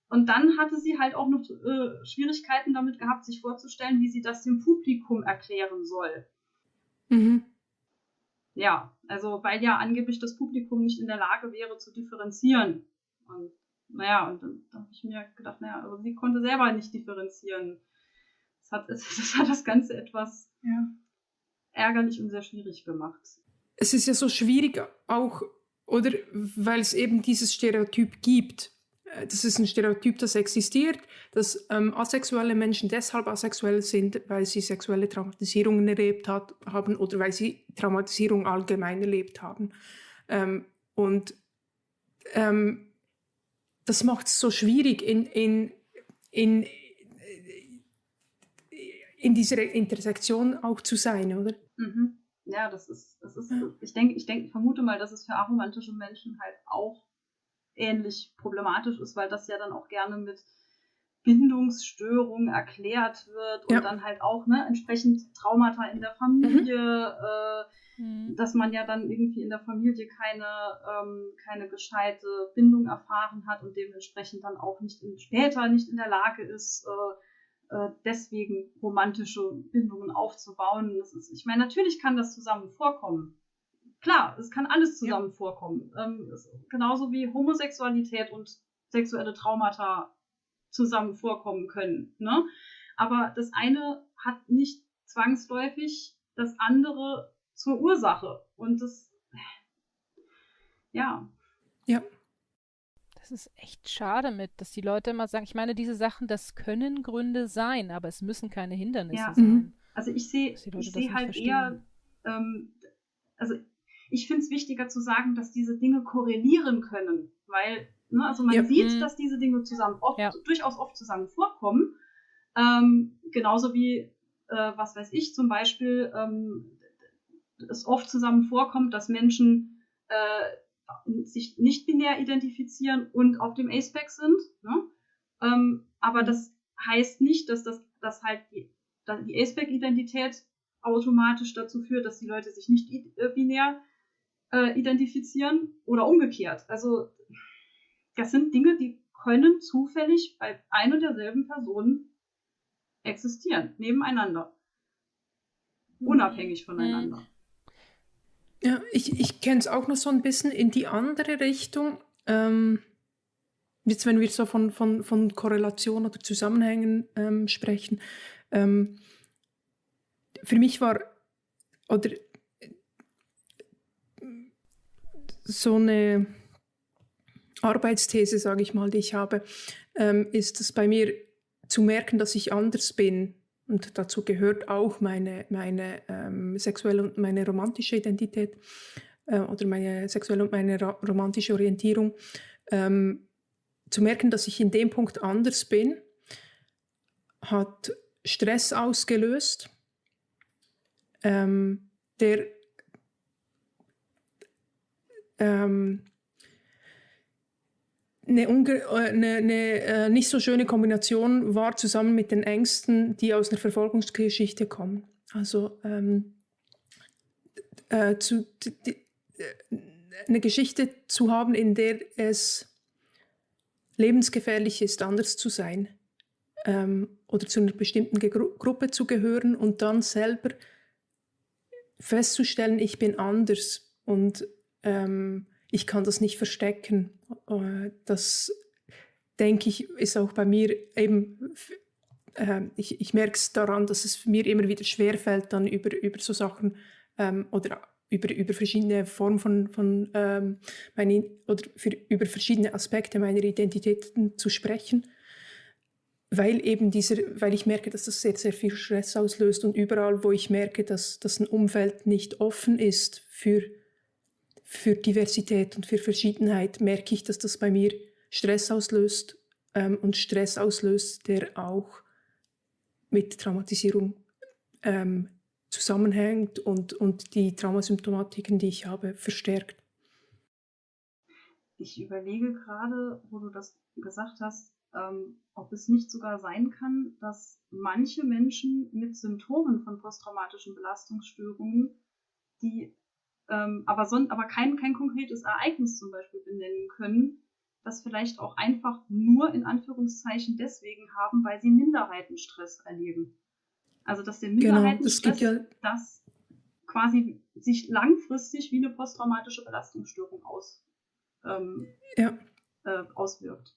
und dann hatte sie halt auch noch äh, Schwierigkeiten damit gehabt, sich vorzustellen, wie sie das dem Publikum erklären soll. Mhm ja, also weil ja angeblich das Publikum nicht in der Lage wäre zu differenzieren. Und naja, und dann, dann habe ich mir gedacht, naja, aber sie konnte selber nicht differenzieren. Das hat das, hat das Ganze etwas ja. ärgerlich und sehr schwierig gemacht. Es ist ja so schwierig auch, oder weil es eben dieses Stereotyp gibt. Äh, das ist ein Stereotyp, das existiert, dass ähm, asexuelle Menschen deshalb asexuell sind, weil sie sexuelle Traumatisierungen erlebt hat, haben oder weil sie Traumatisierung allgemein erlebt haben. Ähm, und ähm, das macht es so schwierig, in, in, in, in dieser Intersektion auch zu sein, oder? Mhm. Ja, das ist, das ist, ich denke, ich denke, vermute mal, dass es für aromantische Menschen halt auch ähnlich problematisch ist, weil das ja dann auch gerne mit Bindungsstörung erklärt wird und ja. dann halt auch ne, entsprechend Traumata in der Familie, mhm. äh, mhm. dass man ja dann irgendwie in der Familie keine, ähm, keine gescheite Bindung erfahren hat und dementsprechend dann auch nicht in, später nicht in der Lage ist, äh, äh, deswegen romantische Bindungen aufzubauen. Das ist, ich meine, natürlich kann das zusammen vorkommen klar, es kann alles zusammen ja. vorkommen. Ähm, genauso wie Homosexualität und sexuelle Traumata zusammen vorkommen können. Ne? Aber das eine hat nicht zwangsläufig das andere zur Ursache. Und das, ja. Ja. Das ist echt schade mit, dass die Leute immer sagen, ich meine, diese Sachen, das können Gründe sein, aber es müssen keine Hindernisse ja. sein. Also ich sehe ich seh halt verstehen. eher, ähm, also ich finde es wichtiger zu sagen, dass diese Dinge korrelieren können, weil, ne, also man ja. sieht, mhm. dass diese Dinge zusammen oft, ja. durchaus oft zusammen vorkommen. Ähm, genauso wie, äh, was weiß ich, zum Beispiel, ähm, es oft zusammen vorkommt, dass Menschen äh, sich nicht binär identifizieren und auf dem A-Spec sind. Ne? Ähm, aber das heißt nicht, dass das dass halt die, die A-Spec-Identität automatisch dazu führt, dass die Leute sich nicht äh, binär äh, identifizieren oder umgekehrt. Also das sind Dinge, die können zufällig bei ein und derselben Person existieren, nebeneinander, unabhängig voneinander. Ja, ich, ich kenne es auch noch so ein bisschen in die andere Richtung. Ähm, jetzt, wenn wir so von, von, von Korrelation oder Zusammenhängen ähm, sprechen. Ähm, für mich war, oder so eine Arbeitsthese, sage ich mal, die ich habe, ähm, ist es bei mir zu merken, dass ich anders bin. Und dazu gehört auch meine, meine ähm, sexuelle und meine romantische Identität äh, oder meine sexuelle und meine romantische Orientierung. Ähm, zu merken, dass ich in dem Punkt anders bin, hat Stress ausgelöst, ähm, der ähm, eine, äh, eine, eine äh, nicht so schöne Kombination war zusammen mit den Ängsten, die aus einer Verfolgungsgeschichte kommen. Also ähm, äh, zu, die, äh, eine Geschichte zu haben, in der es lebensgefährlich ist, anders zu sein. ähm, oder zu einer bestimmten Gru Gruppe zu gehören und dann selber festzustellen, ich bin anders und ähm, ich kann das nicht verstecken. Äh, das denke ich, ist auch bei mir eben, äh, ich, ich merke es daran, dass es mir immer wieder schwerfällt, dann über, über so Sachen ähm, oder über, über verschiedene Formen von, von ähm, meine, oder für, über verschiedene Aspekte meiner Identitäten zu sprechen, weil eben dieser, weil ich merke, dass das sehr, sehr viel Stress auslöst und überall, wo ich merke, dass, dass ein Umfeld nicht offen ist für, für Diversität und für Verschiedenheit, merke ich, dass das bei mir Stress auslöst ähm, und Stress auslöst, der auch mit Traumatisierung ähm, zusammenhängt und, und die Traumasymptomatiken, die ich habe, verstärkt. Ich überlege gerade, wo du das gesagt hast, ähm, ob es nicht sogar sein kann, dass manche Menschen mit Symptomen von posttraumatischen Belastungsstörungen, die ähm, aber, son aber kein, kein konkretes Ereignis zum Beispiel benennen können, das vielleicht auch einfach nur in Anführungszeichen deswegen haben, weil sie Minderheitenstress erleben. Also dass der Minderheitenstress genau, das, ja das quasi sich langfristig wie eine posttraumatische Belastungsstörung aus, ähm, ja. äh, auswirkt.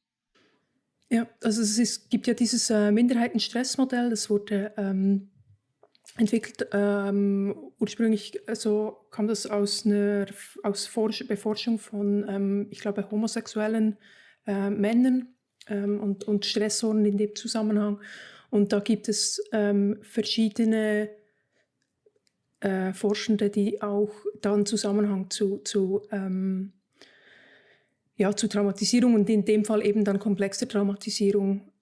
Ja, also es ist, gibt ja dieses äh, Minderheitenstressmodell, das wurde ähm, entwickelt. Ähm, ursprünglich also kam das aus einer aus Forsch Beforschung von, ähm, ich glaube, homosexuellen äh, Männern ähm, und, und Stressoren in dem Zusammenhang. Und da gibt es ähm, verschiedene äh, Forschende, die auch dann Zusammenhang zu, zu, ähm, ja, zu Traumatisierung und in dem Fall eben dann komplexe Traumatisierung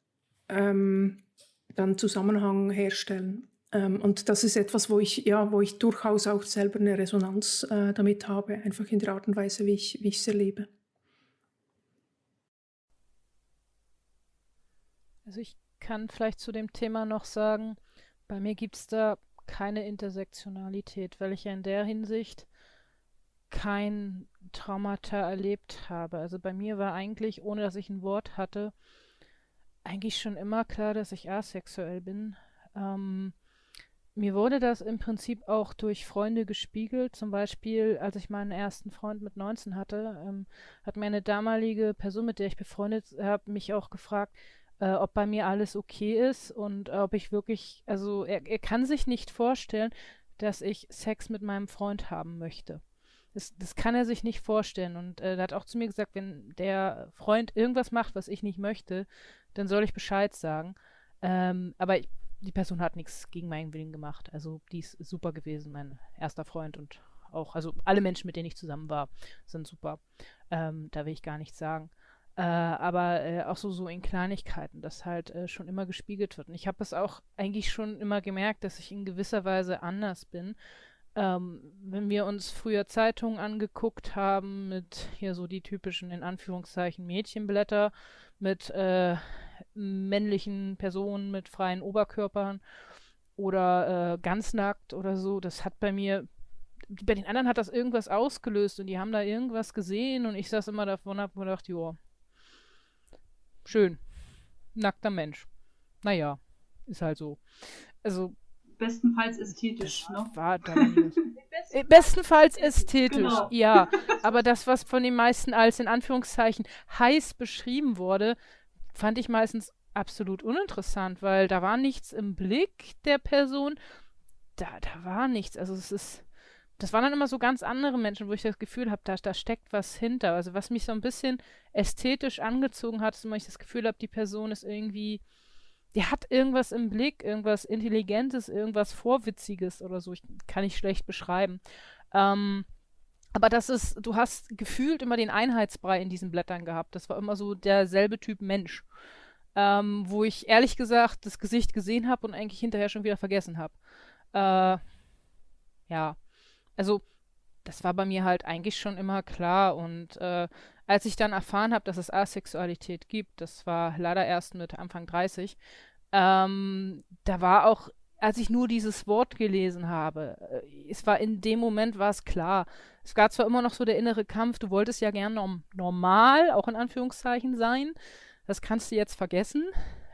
ähm, dann Zusammenhang herstellen. Ähm, und das ist etwas, wo ich, ja, wo ich durchaus auch selber eine Resonanz äh, damit habe, einfach in der Art und Weise, wie ich es erlebe. Also ich kann vielleicht zu dem Thema noch sagen, bei mir gibt es da keine Intersektionalität, weil ich ja in der Hinsicht kein Traumata erlebt habe. Also bei mir war eigentlich, ohne dass ich ein Wort hatte, eigentlich schon immer klar, dass ich asexuell bin. Ähm, mir wurde das im Prinzip auch durch Freunde gespiegelt. Zum Beispiel, als ich meinen ersten Freund mit 19 hatte, ähm, hat mir eine damalige Person, mit der ich befreundet habe, mich auch gefragt, äh, ob bei mir alles okay ist und äh, ob ich wirklich, also er, er kann sich nicht vorstellen, dass ich Sex mit meinem Freund haben möchte. Das, das kann er sich nicht vorstellen. Und äh, er hat auch zu mir gesagt, wenn der Freund irgendwas macht, was ich nicht möchte, dann soll ich Bescheid sagen. Ähm, aber ich, die Person hat nichts gegen meinen Willen gemacht. Also die ist super gewesen, mein erster Freund und auch, also alle Menschen, mit denen ich zusammen war, sind super. Ähm, da will ich gar nichts sagen. Äh, aber äh, auch so, so in Kleinigkeiten, das halt äh, schon immer gespiegelt wird. Und ich habe es auch eigentlich schon immer gemerkt, dass ich in gewisser Weise anders bin. Ähm, wenn wir uns früher Zeitungen angeguckt haben mit hier so die typischen, in Anführungszeichen, Mädchenblätter mit äh, männlichen Personen mit freien Oberkörpern oder äh, ganz nackt oder so, das hat bei mir bei den anderen hat das irgendwas ausgelöst und die haben da irgendwas gesehen und ich saß immer davon und hab mir gedacht, joa, Schön. Nackter Mensch. Naja, ist halt so. Also. Bestenfalls ästhetisch, ne? War äh, Bestenfalls ästhetisch, genau. ja. Aber das, was von den meisten als in Anführungszeichen heiß beschrieben wurde, fand ich meistens absolut uninteressant, weil da war nichts im Blick der Person. Da, da war nichts. Also es ist das waren dann immer so ganz andere Menschen, wo ich das Gefühl habe, da, da steckt was hinter. Also was mich so ein bisschen ästhetisch angezogen hat, ist immer, ich das Gefühl habe, die Person ist irgendwie, die hat irgendwas im Blick, irgendwas Intelligentes, irgendwas Vorwitziges oder so. Ich kann ich schlecht beschreiben. Ähm, aber das ist, du hast gefühlt immer den Einheitsbrei in diesen Blättern gehabt. Das war immer so derselbe Typ Mensch. Ähm, wo ich ehrlich gesagt das Gesicht gesehen habe und eigentlich hinterher schon wieder vergessen habe. Äh, ja. Also, das war bei mir halt eigentlich schon immer klar. Und äh, als ich dann erfahren habe, dass es Asexualität gibt, das war leider erst mit Anfang 30, ähm, da war auch, als ich nur dieses Wort gelesen habe, äh, es war in dem Moment war es klar. Es gab zwar immer noch so der innere Kampf, du wolltest ja gern norm normal, auch in Anführungszeichen sein. Das kannst du jetzt vergessen.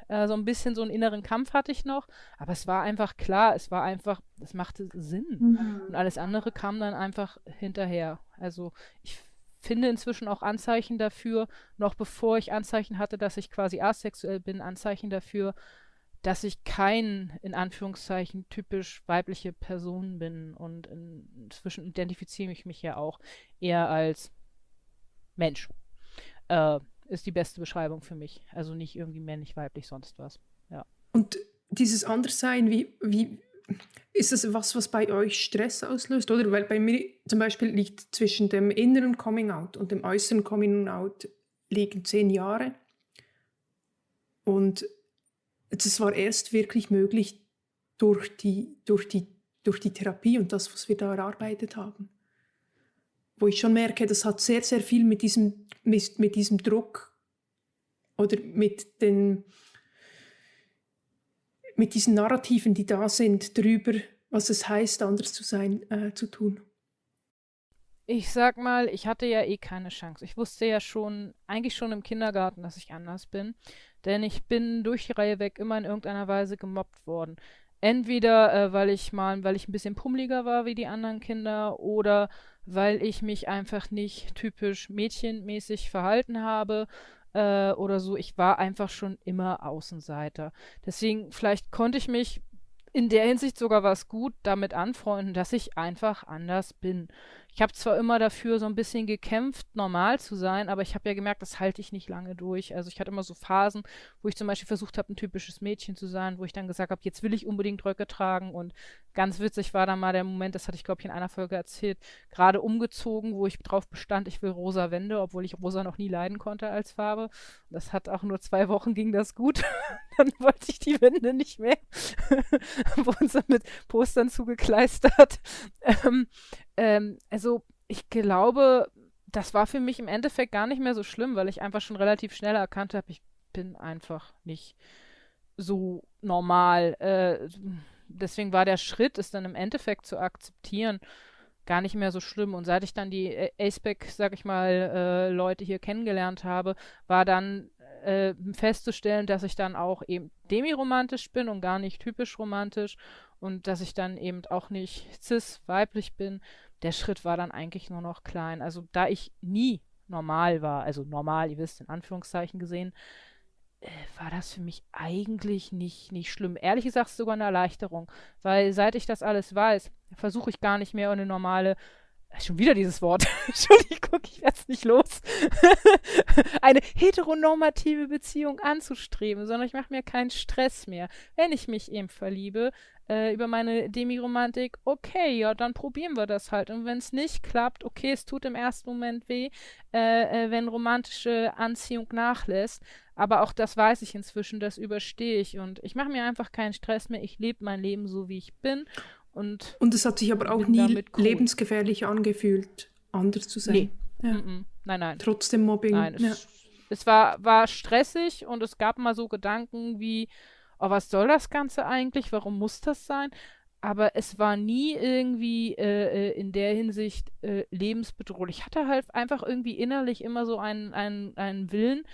Äh, so ein bisschen so einen inneren Kampf hatte ich noch. Aber es war einfach klar, es war einfach, es machte Sinn. Mhm. Und alles andere kam dann einfach hinterher. Also ich finde inzwischen auch Anzeichen dafür, noch bevor ich Anzeichen hatte, dass ich quasi asexuell bin, Anzeichen dafür, dass ich kein, in Anführungszeichen, typisch weibliche Person bin. Und inzwischen identifiziere ich mich ja auch eher als Mensch. Äh, ist die beste Beschreibung für mich. Also nicht irgendwie männlich, weiblich, sonst was. Ja. Und dieses Anderssein, wie, wie ist das was, was bei euch Stress auslöst? Oder weil bei mir zum Beispiel liegt zwischen dem inneren Coming Out und dem äußeren Coming Out liegen zehn Jahre. Und das war erst wirklich möglich durch die, durch die, durch die Therapie und das, was wir da erarbeitet haben wo ich schon merke, das hat sehr, sehr viel mit diesem, mit, mit diesem Druck oder mit den mit diesen Narrativen, die da sind, darüber, was es heißt, anders zu sein, äh, zu tun. Ich sag mal, ich hatte ja eh keine Chance. Ich wusste ja schon, eigentlich schon im Kindergarten, dass ich anders bin. Denn ich bin durch die Reihe weg immer in irgendeiner Weise gemobbt worden. Entweder äh, weil ich mal, weil ich ein bisschen pummeliger war wie die anderen Kinder oder weil ich mich einfach nicht typisch mädchenmäßig verhalten habe äh, oder so. Ich war einfach schon immer Außenseiter. Deswegen, vielleicht konnte ich mich in der Hinsicht sogar was gut damit anfreunden, dass ich einfach anders bin. Ich habe zwar immer dafür so ein bisschen gekämpft, normal zu sein, aber ich habe ja gemerkt, das halte ich nicht lange durch. Also ich hatte immer so Phasen, wo ich zum Beispiel versucht habe, ein typisches Mädchen zu sein, wo ich dann gesagt habe, jetzt will ich unbedingt Röcke tragen. Und ganz witzig war dann mal der Moment, das hatte ich, glaube ich, in einer Folge erzählt, gerade umgezogen, wo ich drauf bestand, ich will rosa Wände, obwohl ich rosa noch nie leiden konnte als Farbe. Das hat auch nur zwei Wochen ging das gut. dann wollte ich die Wände nicht mehr. Wurden sie mit Postern zugekleistert. Ähm, ähm, also ich glaube, das war für mich im Endeffekt gar nicht mehr so schlimm, weil ich einfach schon relativ schnell erkannt habe, ich bin einfach nicht so normal. Äh, deswegen war der Schritt, es dann im Endeffekt zu akzeptieren, gar nicht mehr so schlimm. Und seit ich dann die Aceback, sag ich mal, äh, Leute hier kennengelernt habe, war dann äh, festzustellen, dass ich dann auch eben demiromantisch bin und gar nicht typisch romantisch und dass ich dann eben auch nicht cis weiblich bin der Schritt war dann eigentlich nur noch klein. Also da ich nie normal war, also normal, ihr wisst, in Anführungszeichen gesehen, äh, war das für mich eigentlich nicht, nicht schlimm. Ehrlich gesagt sogar eine Erleichterung, weil seit ich das alles weiß, versuche ich gar nicht mehr eine normale Schon wieder dieses Wort. Entschuldigung, ich werde es nicht los. eine heteronormative Beziehung anzustreben, sondern ich mache mir keinen Stress mehr. Wenn ich mich eben verliebe, äh, über meine Demiromantik, okay, ja, dann probieren wir das halt. Und wenn es nicht klappt, okay, es tut im ersten Moment weh, äh, äh, wenn romantische Anziehung nachlässt. Aber auch das weiß ich inzwischen, das überstehe ich. Und ich mache mir einfach keinen Stress mehr. Ich lebe mein Leben so, wie ich bin. Und, und es hat sich aber auch nie cool. lebensgefährlich angefühlt, anders zu sein. Nee. Ja. Nein, nein. Trotzdem Mobbing. Nein, es, ja. es war, war stressig und es gab mal so Gedanken wie, oh, was soll das Ganze eigentlich? Warum muss das sein? Aber es war nie irgendwie äh, äh, in der Hinsicht äh, lebensbedrohlich. Ich hatte halt einfach irgendwie innerlich immer so einen, einen, einen Willen,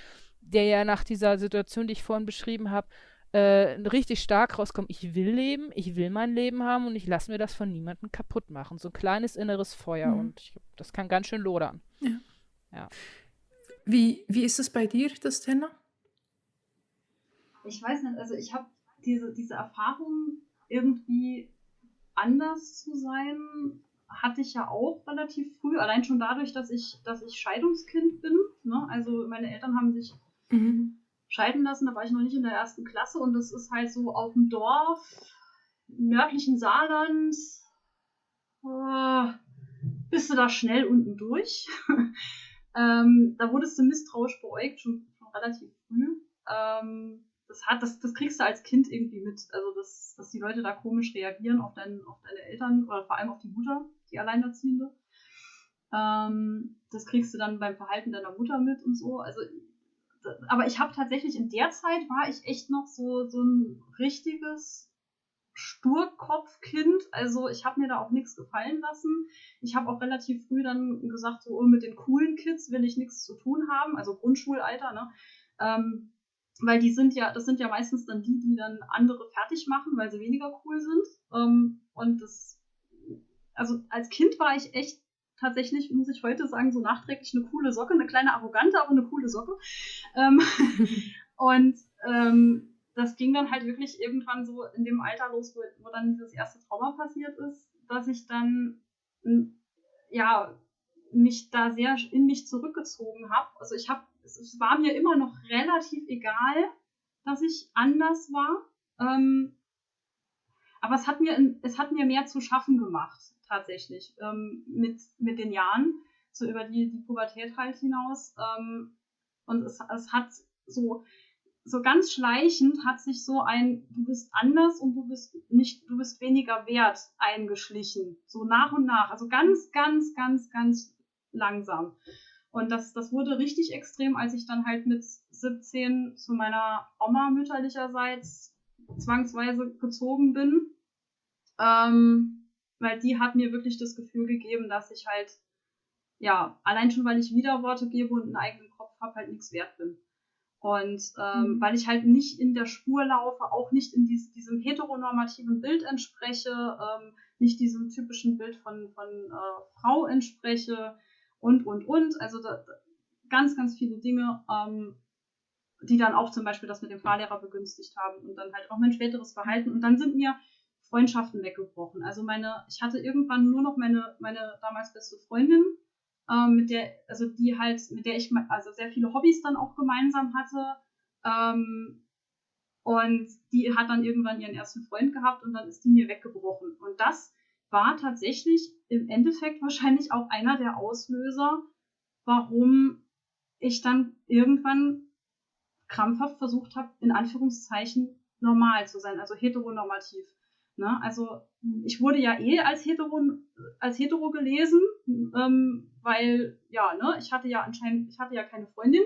der ja nach dieser Situation, die ich vorhin beschrieben habe, äh, richtig stark rauskommt. Ich will leben, ich will mein Leben haben und ich lasse mir das von niemandem kaputt machen. So ein kleines inneres Feuer mhm. und ich, das kann ganz schön lodern. Ja. ja. Wie, wie ist es bei dir, das Thema? ich weiß nicht, also ich habe diese, diese Erfahrung, irgendwie anders zu sein, hatte ich ja auch relativ früh, allein schon dadurch, dass ich, dass ich Scheidungskind bin. Ne? Also meine Eltern haben sich mhm. Scheiden lassen, da war ich noch nicht in der ersten Klasse und das ist halt so auf dem Dorf, nördlichen Saarland, äh, bist du da schnell unten durch. ähm, da wurdest du misstrauisch beäugt, schon, schon relativ früh. Ähm, das hat, das, das kriegst du als Kind irgendwie mit. Also, dass, dass die Leute da komisch reagieren auf, dein, auf deine Eltern oder vor allem auf die Mutter, die Alleinerziehende. Ähm, das kriegst du dann beim Verhalten deiner Mutter mit und so. Also, aber ich habe tatsächlich in der Zeit war ich echt noch so, so ein richtiges Sturkopfkind. Also ich habe mir da auch nichts gefallen lassen. Ich habe auch relativ früh dann gesagt, so oh, mit den coolen Kids will ich nichts zu tun haben. Also Grundschulalter, ne? Ähm, weil die sind ja, das sind ja meistens dann die, die dann andere fertig machen, weil sie weniger cool sind. Ähm, und das, also als Kind war ich echt tatsächlich, muss ich heute sagen, so nachträglich eine coole Socke, eine kleine arrogante, aber eine coole Socke. Ähm, und ähm, das ging dann halt wirklich irgendwann so in dem Alter los, wo, wo dann dieses erste Trauma passiert ist, dass ich dann ja mich da sehr in mich zurückgezogen habe. Also ich habe, es, war mir immer noch relativ egal, dass ich anders war. Ähm, aber es hat mir, es hat mir mehr zu schaffen gemacht, tatsächlich, ähm, mit, mit den Jahren, so über die, die Pubertät halt hinaus. Ähm, und es, es hat so, so ganz schleichend hat sich so ein, du bist anders und du bist nicht, du bist weniger wert eingeschlichen. So nach und nach. Also ganz, ganz, ganz, ganz langsam. Und das, das wurde richtig extrem, als ich dann halt mit 17 zu meiner Oma mütterlicherseits zwangsweise gezogen bin. Ähm, weil die hat mir wirklich das Gefühl gegeben, dass ich halt, ja, allein schon, weil ich Widerworte gebe und einen eigenen Kopf habe, halt nichts wert bin. Und ähm, mhm. weil ich halt nicht in der Spur laufe, auch nicht in dies, diesem heteronormativen Bild entspreche, ähm, nicht diesem typischen Bild von, von äh, Frau entspreche, und, und, und. Also da, ganz, ganz viele Dinge, ähm, die dann auch zum Beispiel das mit dem Fahrlehrer begünstigt haben und dann halt auch mein späteres Verhalten. Und dann sind mir Freundschaften weggebrochen. Also meine, ich hatte irgendwann nur noch meine, meine damals beste Freundin, ähm, mit der, also die halt, mit der ich also sehr viele Hobbys dann auch gemeinsam hatte. Ähm, und die hat dann irgendwann ihren ersten Freund gehabt und dann ist die mir weggebrochen. Und das war tatsächlich im Endeffekt wahrscheinlich auch einer der Auslöser, warum ich dann irgendwann krampfhaft versucht habe, in Anführungszeichen normal zu sein, also heteronormativ. Ne? Also ich wurde ja eh als hetero, als hetero gelesen, ähm, weil ja, ne, ich hatte ja anscheinend, ich hatte ja keine Freundin,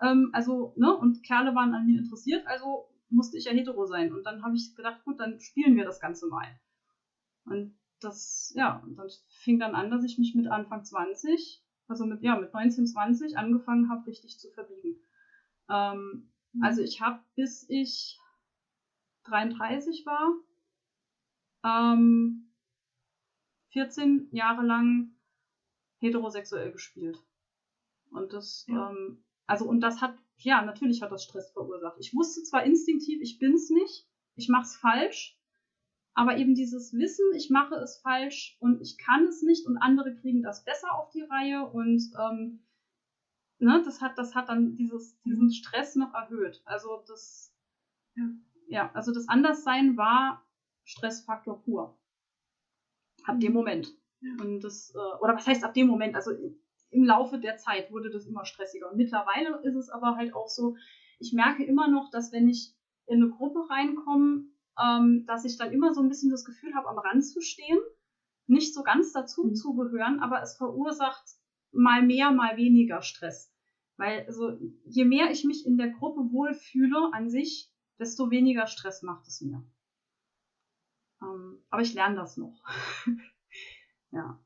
ähm, also ne, und Kerle waren an mir interessiert, also musste ich ja hetero sein. Und dann habe ich gedacht, gut, dann spielen wir das Ganze mal. Und das, ja, und dann fing dann an, dass ich mich mit Anfang 20, also mit, ja, mit 19, 20 angefangen habe, richtig zu verbiegen. Ähm, mhm. Also ich habe, bis ich 33 war, ähm, 14 Jahre lang heterosexuell gespielt. Und das, ja. ähm, also, und das hat, ja, natürlich hat das Stress verursacht. Ich wusste zwar instinktiv, ich bin's nicht, ich mach's falsch, aber eben dieses Wissen, ich mache es falsch und ich kann es nicht und andere kriegen das besser auf die Reihe und ähm, ne, das hat, das hat dann dieses, diesen Stress noch erhöht. Also das, ja, ja also das Anderssein war Stressfaktor pur. Ab dem Moment. Ja. Und das, äh, oder was heißt ab dem Moment? Also im Laufe der Zeit wurde das immer stressiger. Und mittlerweile ist es aber halt auch so, ich merke immer noch, dass wenn ich in eine Gruppe reinkomme, ähm, dass ich dann immer so ein bisschen das Gefühl habe, am Rand zu stehen, nicht so ganz dazu mhm. zu gehören, aber es verursacht mal mehr, mal weniger Stress. Weil also, je mehr ich mich in der Gruppe wohlfühle an sich, desto weniger Stress macht es mir. Ähm, aber ich lerne das noch. ja.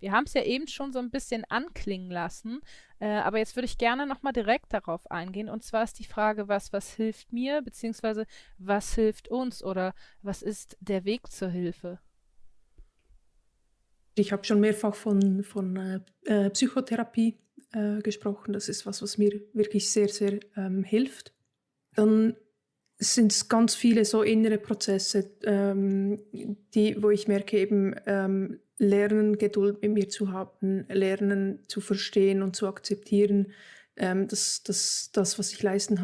Wir haben es ja eben schon so ein bisschen anklingen lassen, äh, aber jetzt würde ich gerne nochmal direkt darauf eingehen. Und zwar ist die Frage, was, was hilft mir, beziehungsweise was hilft uns oder was ist der Weg zur Hilfe? Ich habe schon mehrfach von, von äh, äh Psychotherapie äh, gesprochen. Das ist was, was mir wirklich sehr, sehr ähm, hilft. Dann sind es ganz viele so innere Prozesse, ähm, die, wo ich merke eben, ähm, lernen, Geduld mit mir zu haben, lernen zu verstehen und zu akzeptieren, ähm, dass, dass das, was ich leisten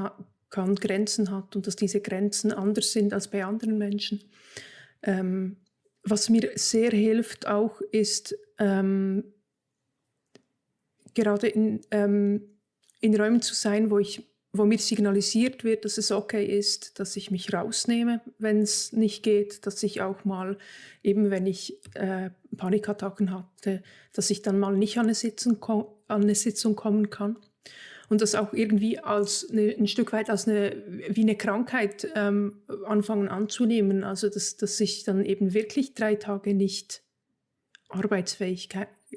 kann, Grenzen hat und dass diese Grenzen anders sind als bei anderen Menschen. Ähm, was mir sehr hilft auch ist, ähm, gerade in, ähm, in Räumen zu sein, wo ich wo mir signalisiert wird, dass es okay ist, dass ich mich rausnehme, wenn es nicht geht, dass ich auch mal, eben wenn ich äh, Panikattacken hatte, dass ich dann mal nicht an eine Sitzung, an eine Sitzung kommen kann. Und das auch irgendwie als eine, ein Stück weit als eine, wie eine Krankheit ähm, anfangen anzunehmen. Also dass, dass ich dann eben wirklich drei Tage nicht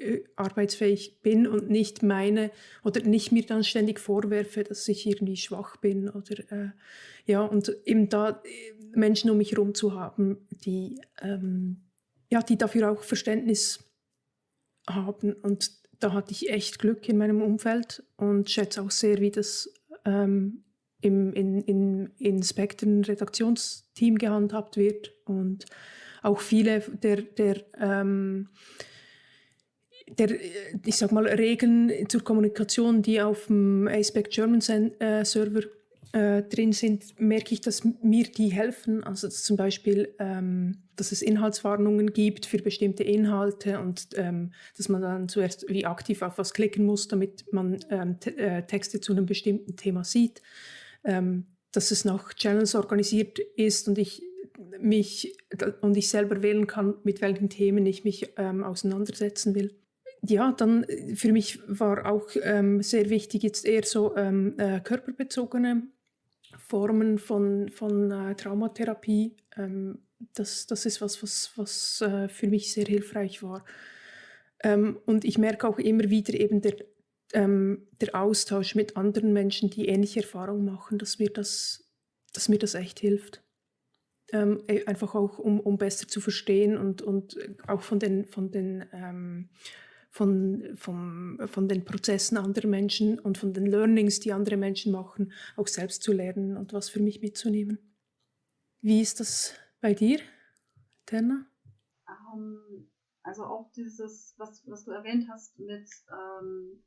Äh, arbeitsfähig bin und nicht meine oder nicht mir dann ständig vorwerfe, dass ich irgendwie schwach bin oder äh, ja und eben da äh, Menschen um mich herum zu haben, die ähm, ja die dafür auch Verständnis haben. Und da hatte ich echt Glück in meinem Umfeld und schätze auch sehr, wie das ähm, im in, in, in Spektren Redaktionsteam gehandhabt wird. Und auch viele der, der ähm, der, ich sag mal, Regeln zur Kommunikation, die auf dem Aspect German äh, Server äh, drin sind, merke ich, dass mir die helfen. Also zum Beispiel, ähm, dass es Inhaltswarnungen gibt für bestimmte Inhalte und ähm, dass man dann zuerst wie aktiv auf was klicken muss, damit man ähm, äh, Texte zu einem bestimmten Thema sieht. Ähm, dass es nach Channels organisiert ist und ich mich und ich selber wählen kann, mit welchen Themen ich mich ähm, auseinandersetzen will ja, dann äh, für mich war auch ähm, sehr wichtig jetzt eher so ähm, äh, körperbezogene Formen von, von äh, Traumatherapie. Ähm, das, das ist was, was, was äh, für mich sehr hilfreich war. Ähm, und ich merke auch immer wieder eben der, ähm, der Austausch mit anderen Menschen, die ähnliche Erfahrungen machen, dass mir das, dass mir das echt hilft. Ähm, e, einfach auch, um, um besser zu verstehen und, und auch von den, von den ähm, von, vom, von den Prozessen anderer Menschen und von den Learnings, die andere Menschen machen, auch selbst zu lernen und was für mich mitzunehmen. Wie ist das bei dir, Terna? Um, ähm, also auch dieses, was, was du erwähnt hast, mit ähm,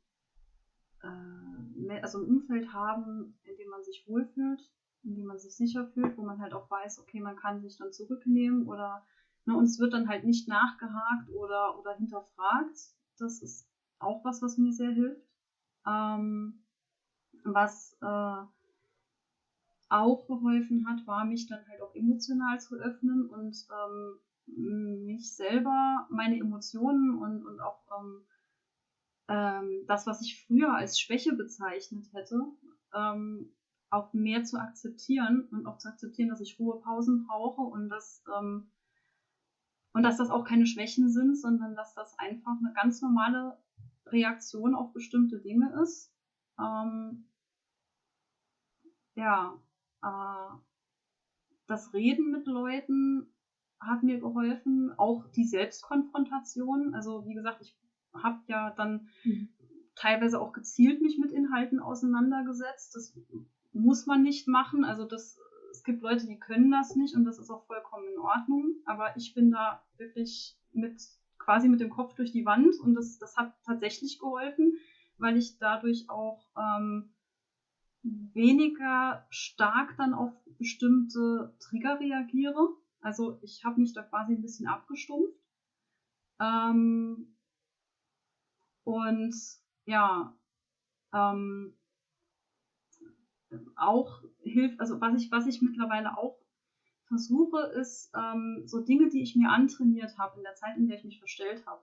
äh, also ein Umfeld haben, in dem man sich wohlfühlt, in dem man sich sicher fühlt, wo man halt auch weiß, okay, man kann sich dann zurücknehmen oder ne, und es wird dann halt nicht nachgehakt oder, oder hinterfragt, das ist auch was, was mir sehr hilft. Ähm, was äh, auch geholfen hat, war mich dann halt auch emotional zu öffnen und ähm, mich selber, meine Emotionen und, und auch ähm, ähm, das, was ich früher als Schwäche bezeichnet hätte, ähm, auch mehr zu akzeptieren und auch zu akzeptieren, dass ich Ruhepausen brauche und dass ähm, und dass das auch keine Schwächen sind, sondern dass das einfach eine ganz normale Reaktion auf bestimmte Dinge ist. Ähm, ja, äh, das Reden mit Leuten hat mir geholfen, auch die Selbstkonfrontation. Also wie gesagt, ich habe ja dann mhm. teilweise auch gezielt mich mit Inhalten auseinandergesetzt. Das muss man nicht machen. Also das es gibt Leute, die können das nicht und das ist auch vollkommen in Ordnung. Aber ich bin da wirklich mit quasi mit dem Kopf durch die Wand und das, das hat tatsächlich geholfen, weil ich dadurch auch ähm, weniger stark dann auf bestimmte Trigger reagiere. Also ich habe mich da quasi ein bisschen abgestumpft. Ähm, und ja, ähm, auch hilft, also was ich, was ich mittlerweile auch versuche, ist ähm, so Dinge, die ich mir antrainiert habe in der Zeit, in der ich mich verstellt habe,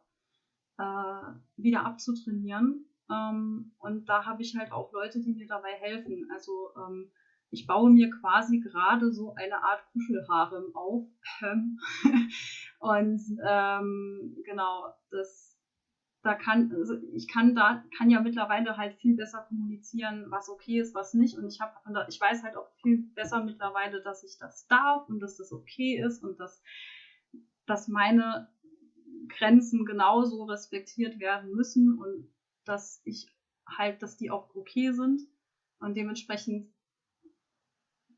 äh, wieder abzutrainieren. Ähm, und da habe ich halt auch Leute, die mir dabei helfen. Also ähm, ich baue mir quasi gerade so eine Art Kuschelharem auf. und ähm, genau, das da kann, also ich kann da, kann ja mittlerweile halt viel besser kommunizieren, was okay ist, was nicht. Und ich habe, ich weiß halt auch viel besser mittlerweile, dass ich das darf und dass das okay ist und dass, dass meine Grenzen genauso respektiert werden müssen und dass ich halt, dass die auch okay sind. Und dementsprechend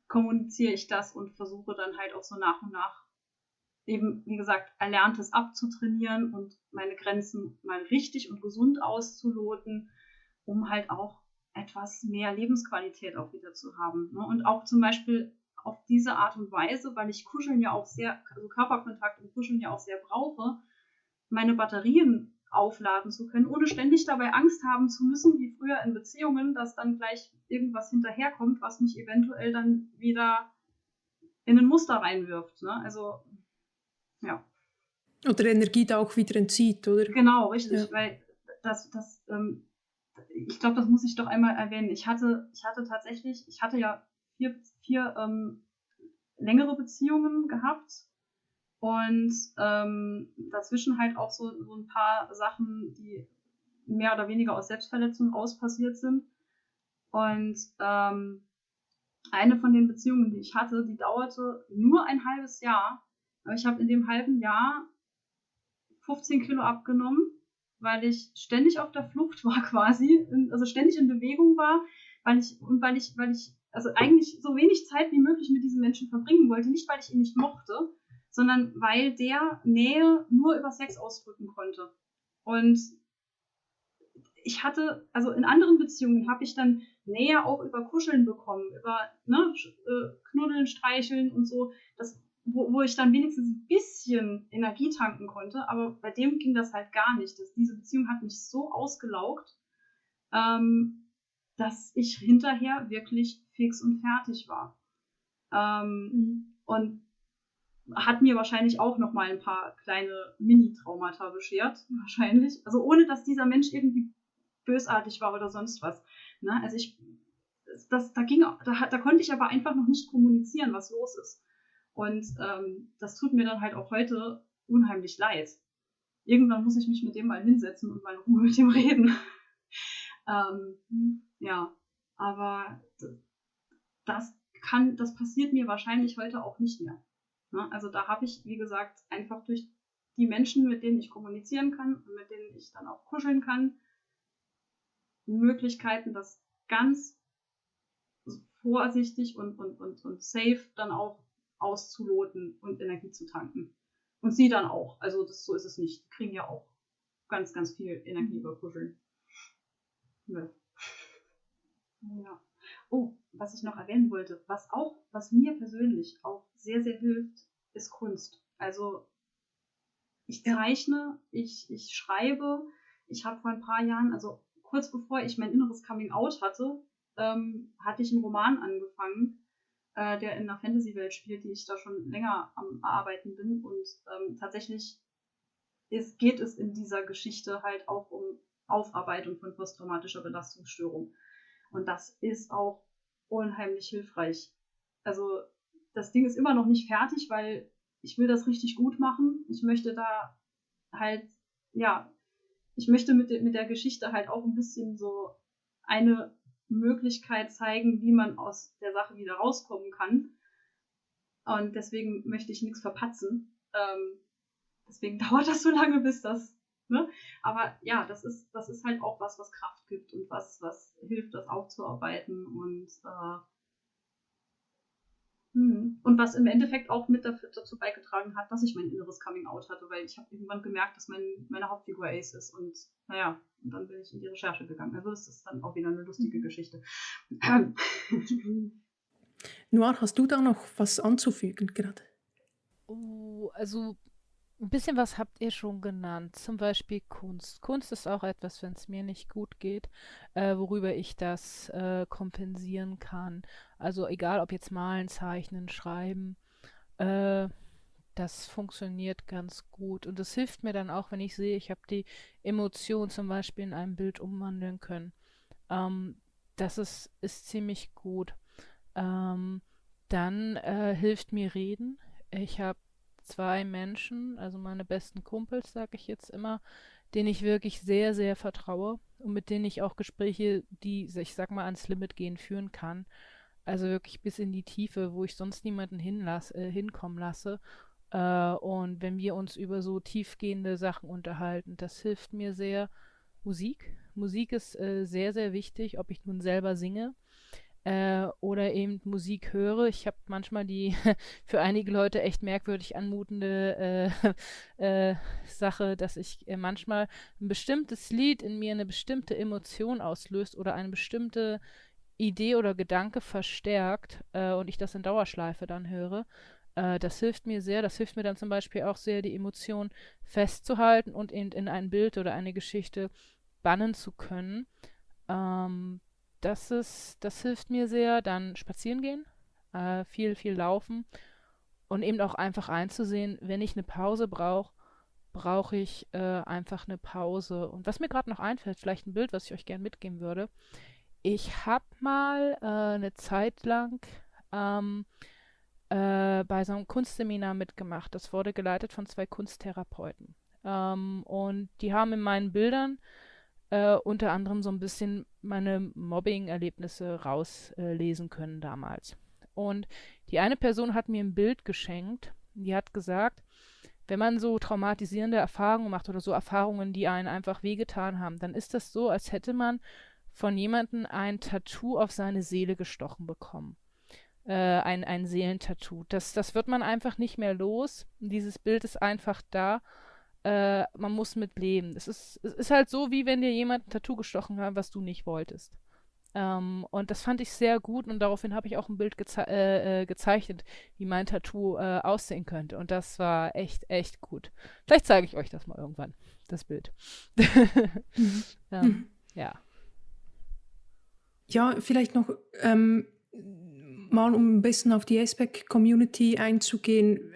kommuniziere ich das und versuche dann halt auch so nach und nach eben, wie gesagt, Erlerntes abzutrainieren und meine Grenzen mal richtig und gesund auszuloten, um halt auch etwas mehr Lebensqualität auch wieder zu haben. Ne? Und auch zum Beispiel auf diese Art und Weise, weil ich Kuscheln ja auch sehr, also Körperkontakt und Kuscheln ja auch sehr brauche, meine Batterien aufladen zu können, ohne ständig dabei Angst haben zu müssen, wie früher in Beziehungen, dass dann gleich irgendwas hinterherkommt, was mich eventuell dann wieder in ein Muster reinwirft. Ne? Also ja. Oder Energie da auch wieder entzieht, oder? Genau, richtig, ja. weil das, das, ähm, ich glaube, das muss ich doch einmal erwähnen. Ich hatte, ich hatte tatsächlich, ich hatte ja vier, vier ähm, längere Beziehungen gehabt, Und ähm, dazwischen halt auch so, so ein paar Sachen, die mehr oder weniger aus Selbstverletzung raus passiert sind. Und ähm, eine von den Beziehungen, die ich hatte, die dauerte nur ein halbes Jahr. Aber ich habe in dem halben Jahr 15 Kilo abgenommen, weil ich ständig auf der Flucht war quasi, also ständig in Bewegung war, weil ich und weil ich, weil ich also eigentlich so wenig Zeit wie möglich mit diesem Menschen verbringen wollte, nicht weil ich ihn nicht mochte, sondern weil der Nähe nur über Sex ausdrücken konnte. Und ich hatte, also in anderen Beziehungen habe ich dann Nähe auch über Kuscheln bekommen, über ne, äh, Knuddeln, Streicheln und so, das, wo, wo ich dann wenigstens ein bisschen Energie tanken konnte, aber bei dem ging das halt gar nicht. Das, diese Beziehung hat mich so ausgelaugt, ähm, dass ich hinterher wirklich fix und fertig war. Ähm, mhm. Und hat mir wahrscheinlich auch noch mal ein paar kleine Mini-Traumata beschert, wahrscheinlich. Also ohne, dass dieser Mensch irgendwie bösartig war oder sonst was. Ne? Also ich, das, da ging, da, da konnte ich aber einfach noch nicht kommunizieren, was los ist. Und ähm, das tut mir dann halt auch heute unheimlich leid. Irgendwann muss ich mich mit dem mal hinsetzen und mal in Ruhe mit dem reden. ähm, ja, aber das kann, das passiert mir wahrscheinlich heute auch nicht mehr. Ne? Also da habe ich, wie gesagt, einfach durch die Menschen, mit denen ich kommunizieren kann und mit denen ich dann auch kuscheln kann, Möglichkeiten, das ganz vorsichtig und, und, und, und safe dann auch auszuloten und Energie zu tanken. Und sie dann auch. Also das, so ist es nicht. Die kriegen ja auch ganz, ganz viel Energie über Kuscheln. Ja. ja. Oh, was ich noch erwähnen wollte, was auch, was mir persönlich auch sehr, sehr hilft, ist Kunst. Also ich zeichne, ich, ich schreibe. Ich habe vor ein paar Jahren, also kurz bevor ich mein inneres Coming Out hatte, ähm, hatte ich einen Roman angefangen, äh, der in einer Fantasy-Welt spielt, die ich da schon länger am Arbeiten bin. Und ähm, tatsächlich ist, geht es in dieser Geschichte halt auch um Aufarbeitung von posttraumatischer Belastungsstörung. Und das ist auch unheimlich hilfreich. Also das Ding ist immer noch nicht fertig, weil ich will das richtig gut machen. Ich möchte da halt, ja, ich möchte mit, de, mit der Geschichte halt auch ein bisschen so eine Möglichkeit zeigen, wie man aus der Sache wieder rauskommen kann. Und deswegen möchte ich nichts verpatzen. Ähm, deswegen dauert das so lange, bis das. Ne? Aber ja, das ist, das ist halt auch was, was Kraft gibt und was, was hilft, das aufzuarbeiten und äh. Und was im Endeffekt auch mit dazu beigetragen hat, dass ich mein inneres Coming Out hatte, weil ich habe irgendwann gemerkt, dass mein, meine Hauptfigur Ace ist und naja, und dann bin ich in die Recherche gegangen. Also das ist dann auch wieder eine lustige mhm. Geschichte. Noir, hast du da noch was anzufügen gerade? Oh, also ein bisschen was habt ihr schon genannt, zum Beispiel Kunst. Kunst ist auch etwas, wenn es mir nicht gut geht, äh, worüber ich das äh, kompensieren kann. Also egal, ob jetzt malen, zeichnen, schreiben, äh, das funktioniert ganz gut. Und das hilft mir dann auch, wenn ich sehe, ich habe die Emotion zum Beispiel in einem Bild umwandeln können. Ähm, das ist, ist ziemlich gut. Ähm, dann äh, hilft mir Reden. Ich habe zwei Menschen, also meine besten Kumpels, sage ich jetzt immer, denen ich wirklich sehr, sehr vertraue und mit denen ich auch Gespräche, die, ich sag mal, ans Limit gehen, führen kann. Also wirklich bis in die Tiefe, wo ich sonst niemanden hinlass, äh, hinkommen lasse. Äh, und wenn wir uns über so tiefgehende Sachen unterhalten, das hilft mir sehr. Musik. Musik ist äh, sehr, sehr wichtig, ob ich nun selber singe äh, oder eben Musik höre. Ich habe manchmal die für einige Leute echt merkwürdig anmutende äh, äh, Sache, dass ich äh, manchmal ein bestimmtes Lied in mir eine bestimmte Emotion auslöst oder eine bestimmte Idee oder Gedanke verstärkt äh, und ich das in Dauerschleife dann höre. Äh, das hilft mir sehr. Das hilft mir dann zum Beispiel auch sehr, die Emotion festzuhalten und eben in ein Bild oder eine Geschichte bannen zu können. Ähm, das ist, das hilft mir sehr. Dann spazieren gehen, äh, viel, viel laufen und eben auch einfach einzusehen, wenn ich eine Pause brauche, brauche ich äh, einfach eine Pause. Und was mir gerade noch einfällt, vielleicht ein Bild, was ich euch gerne mitgeben würde. Ich habe mal äh, eine Zeit lang ähm, äh, bei so einem Kunstseminar mitgemacht. Das wurde geleitet von zwei Kunsttherapeuten. Ähm, und die haben in meinen Bildern äh, unter anderem so ein bisschen meine Mobbing-Erlebnisse rauslesen äh, können damals. Und die eine Person hat mir ein Bild geschenkt, die hat gesagt, wenn man so traumatisierende Erfahrungen macht oder so Erfahrungen, die einen einfach wehgetan haben, dann ist das so, als hätte man von jemandem ein Tattoo auf seine Seele gestochen bekommen. Äh, ein, ein Seelentattoo. Das, das wird man einfach nicht mehr los. Dieses Bild ist einfach da äh, man muss mit leben. Es ist, es ist halt so, wie wenn dir jemand ein Tattoo gestochen hat, was du nicht wolltest. Ähm, und das fand ich sehr gut und daraufhin habe ich auch ein Bild geze äh, äh, gezeichnet, wie mein Tattoo äh, aussehen könnte. Und das war echt, echt gut. Vielleicht zeige ich euch das mal irgendwann, das Bild. mhm. ähm, mhm. Ja. Ja, vielleicht noch ähm, mal, um ein bisschen auf die ASPEC-Community einzugehen.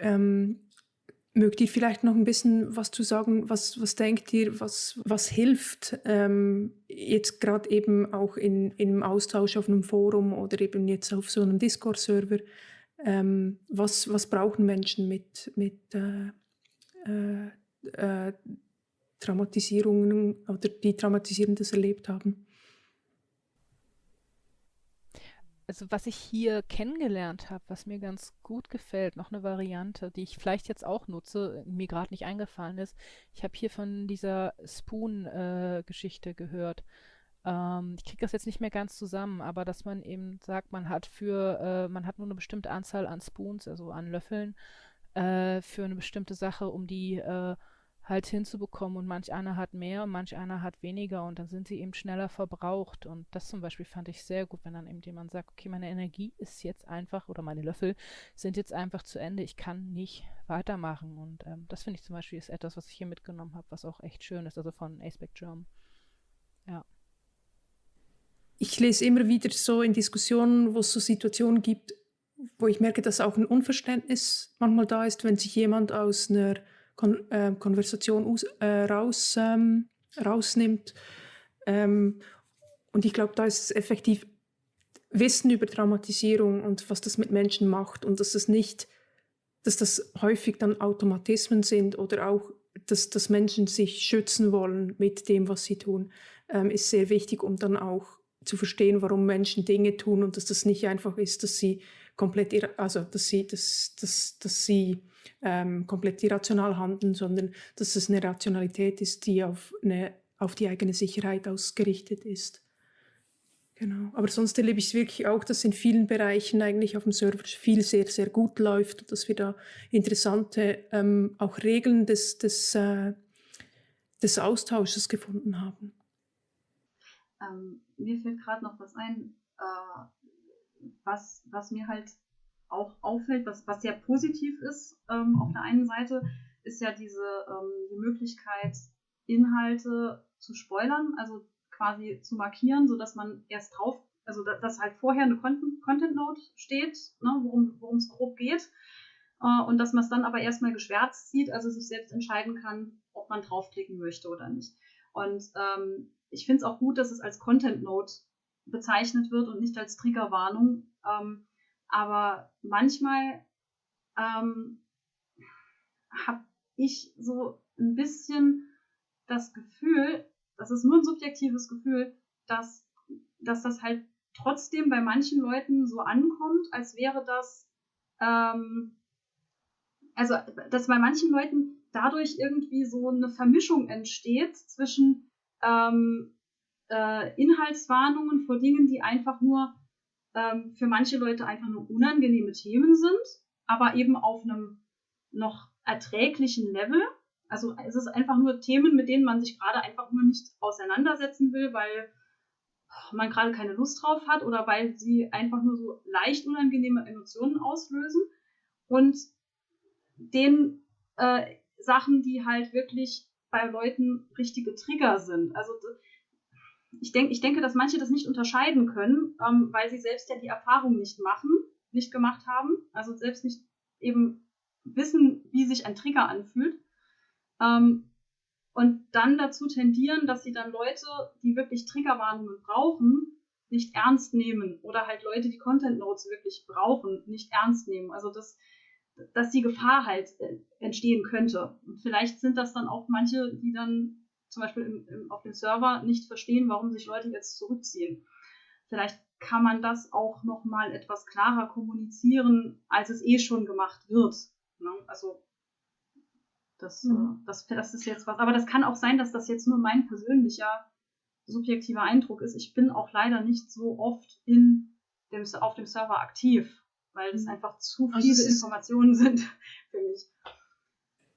Mögt ihr vielleicht noch ein bisschen was zu sagen? Was, was denkt ihr, was, was hilft ähm, jetzt gerade eben auch in, im Austausch auf einem Forum oder eben jetzt auf so einem Discord-Server? Ähm, was, was brauchen Menschen mit, mit äh, äh, äh, Traumatisierungen oder die Traumatisierendes erlebt haben? Also was ich hier kennengelernt habe, was mir ganz gut gefällt, noch eine Variante, die ich vielleicht jetzt auch nutze, mir gerade nicht eingefallen ist. Ich habe hier von dieser Spoon-Geschichte äh, gehört. Ähm, ich kriege das jetzt nicht mehr ganz zusammen, aber dass man eben sagt, man hat für, äh, man hat nur eine bestimmte Anzahl an Spoons, also an Löffeln, äh, für eine bestimmte Sache, um die äh, halt hinzubekommen und manch einer hat mehr und manch einer hat weniger und dann sind sie eben schneller verbraucht und das zum Beispiel fand ich sehr gut, wenn dann eben jemand sagt, okay, meine Energie ist jetzt einfach oder meine Löffel sind jetzt einfach zu Ende, ich kann nicht weitermachen und ähm, das finde ich zum Beispiel ist etwas, was ich hier mitgenommen habe, was auch echt schön ist, also von Aceback Germ. Ja. Ich lese immer wieder so in Diskussionen, wo es so Situationen gibt, wo ich merke, dass auch ein Unverständnis manchmal da ist, wenn sich jemand aus einer Kon äh, Konversation aus, äh, raus, ähm, rausnimmt. Ähm, und ich glaube, da ist es effektiv Wissen über Traumatisierung und was das mit Menschen macht und dass es nicht, dass das häufig dann Automatismen sind oder auch, dass, dass Menschen sich schützen wollen mit dem, was sie tun, ähm, ist sehr wichtig, um dann auch zu verstehen, warum Menschen Dinge tun und dass das nicht einfach ist, dass sie komplett, also dass sie, dass, dass, dass sie ähm, komplett irrational handeln, sondern dass es eine Rationalität ist, die auf, eine, auf die eigene Sicherheit ausgerichtet ist. Genau. Aber sonst erlebe ich es wirklich auch, dass in vielen Bereichen eigentlich auf dem Server viel sehr, sehr gut läuft und dass wir da interessante ähm, auch Regeln des, des, äh, des Austausches gefunden haben. Ähm, mir fällt gerade noch was ein, äh, was, was mir halt auch auffällt, was, was sehr positiv ist ähm, auf der einen Seite, ist ja diese ähm, die Möglichkeit, Inhalte zu spoilern, also quasi zu markieren, sodass man erst drauf, also dass, dass halt vorher eine Content, Content Note steht, ne, worum es grob geht, äh, und dass man es dann aber erstmal geschwärzt sieht, also sich selbst entscheiden kann, ob man draufklicken möchte oder nicht. Und ähm, ich finde es auch gut, dass es als Content Note bezeichnet wird und nicht als Triggerwarnung. Ähm, aber manchmal ähm, habe ich so ein bisschen das Gefühl, das ist nur ein subjektives Gefühl, dass, dass das halt trotzdem bei manchen Leuten so ankommt, als wäre das, ähm, also dass bei manchen Leuten dadurch irgendwie so eine Vermischung entsteht zwischen ähm, äh, Inhaltswarnungen vor Dingen, die einfach nur ähm, für manche Leute einfach nur unangenehme Themen sind, aber eben auf einem noch erträglichen Level. Also es ist einfach nur Themen, mit denen man sich gerade einfach nur nicht auseinandersetzen will, weil man gerade keine Lust drauf hat oder weil sie einfach nur so leicht unangenehme Emotionen auslösen. Und den äh, Sachen, die halt wirklich bei Leuten richtige Trigger sind. Also ich, denk, ich denke, dass manche das nicht unterscheiden können, ähm, weil sie selbst ja die Erfahrung nicht machen, nicht gemacht haben, also selbst nicht eben wissen, wie sich ein Trigger anfühlt. Ähm, und dann dazu tendieren, dass sie dann Leute, die wirklich Triggerwarnungen brauchen, nicht ernst nehmen oder halt Leute, die Content Notes wirklich brauchen, nicht ernst nehmen. Also das, dass die Gefahr halt entstehen könnte. Und vielleicht sind das dann auch manche, die dann zum Beispiel im, im, auf dem Server nicht verstehen, warum sich Leute jetzt zurückziehen. Vielleicht kann man das auch noch mal etwas klarer kommunizieren, als es eh schon gemacht wird. Ne? Also das, mhm. das, das ist jetzt was. Aber das kann auch sein, dass das jetzt nur mein persönlicher subjektiver Eindruck ist. Ich bin auch leider nicht so oft in dem, auf dem Server aktiv, weil es mhm. einfach zu also viele Informationen sind für mich.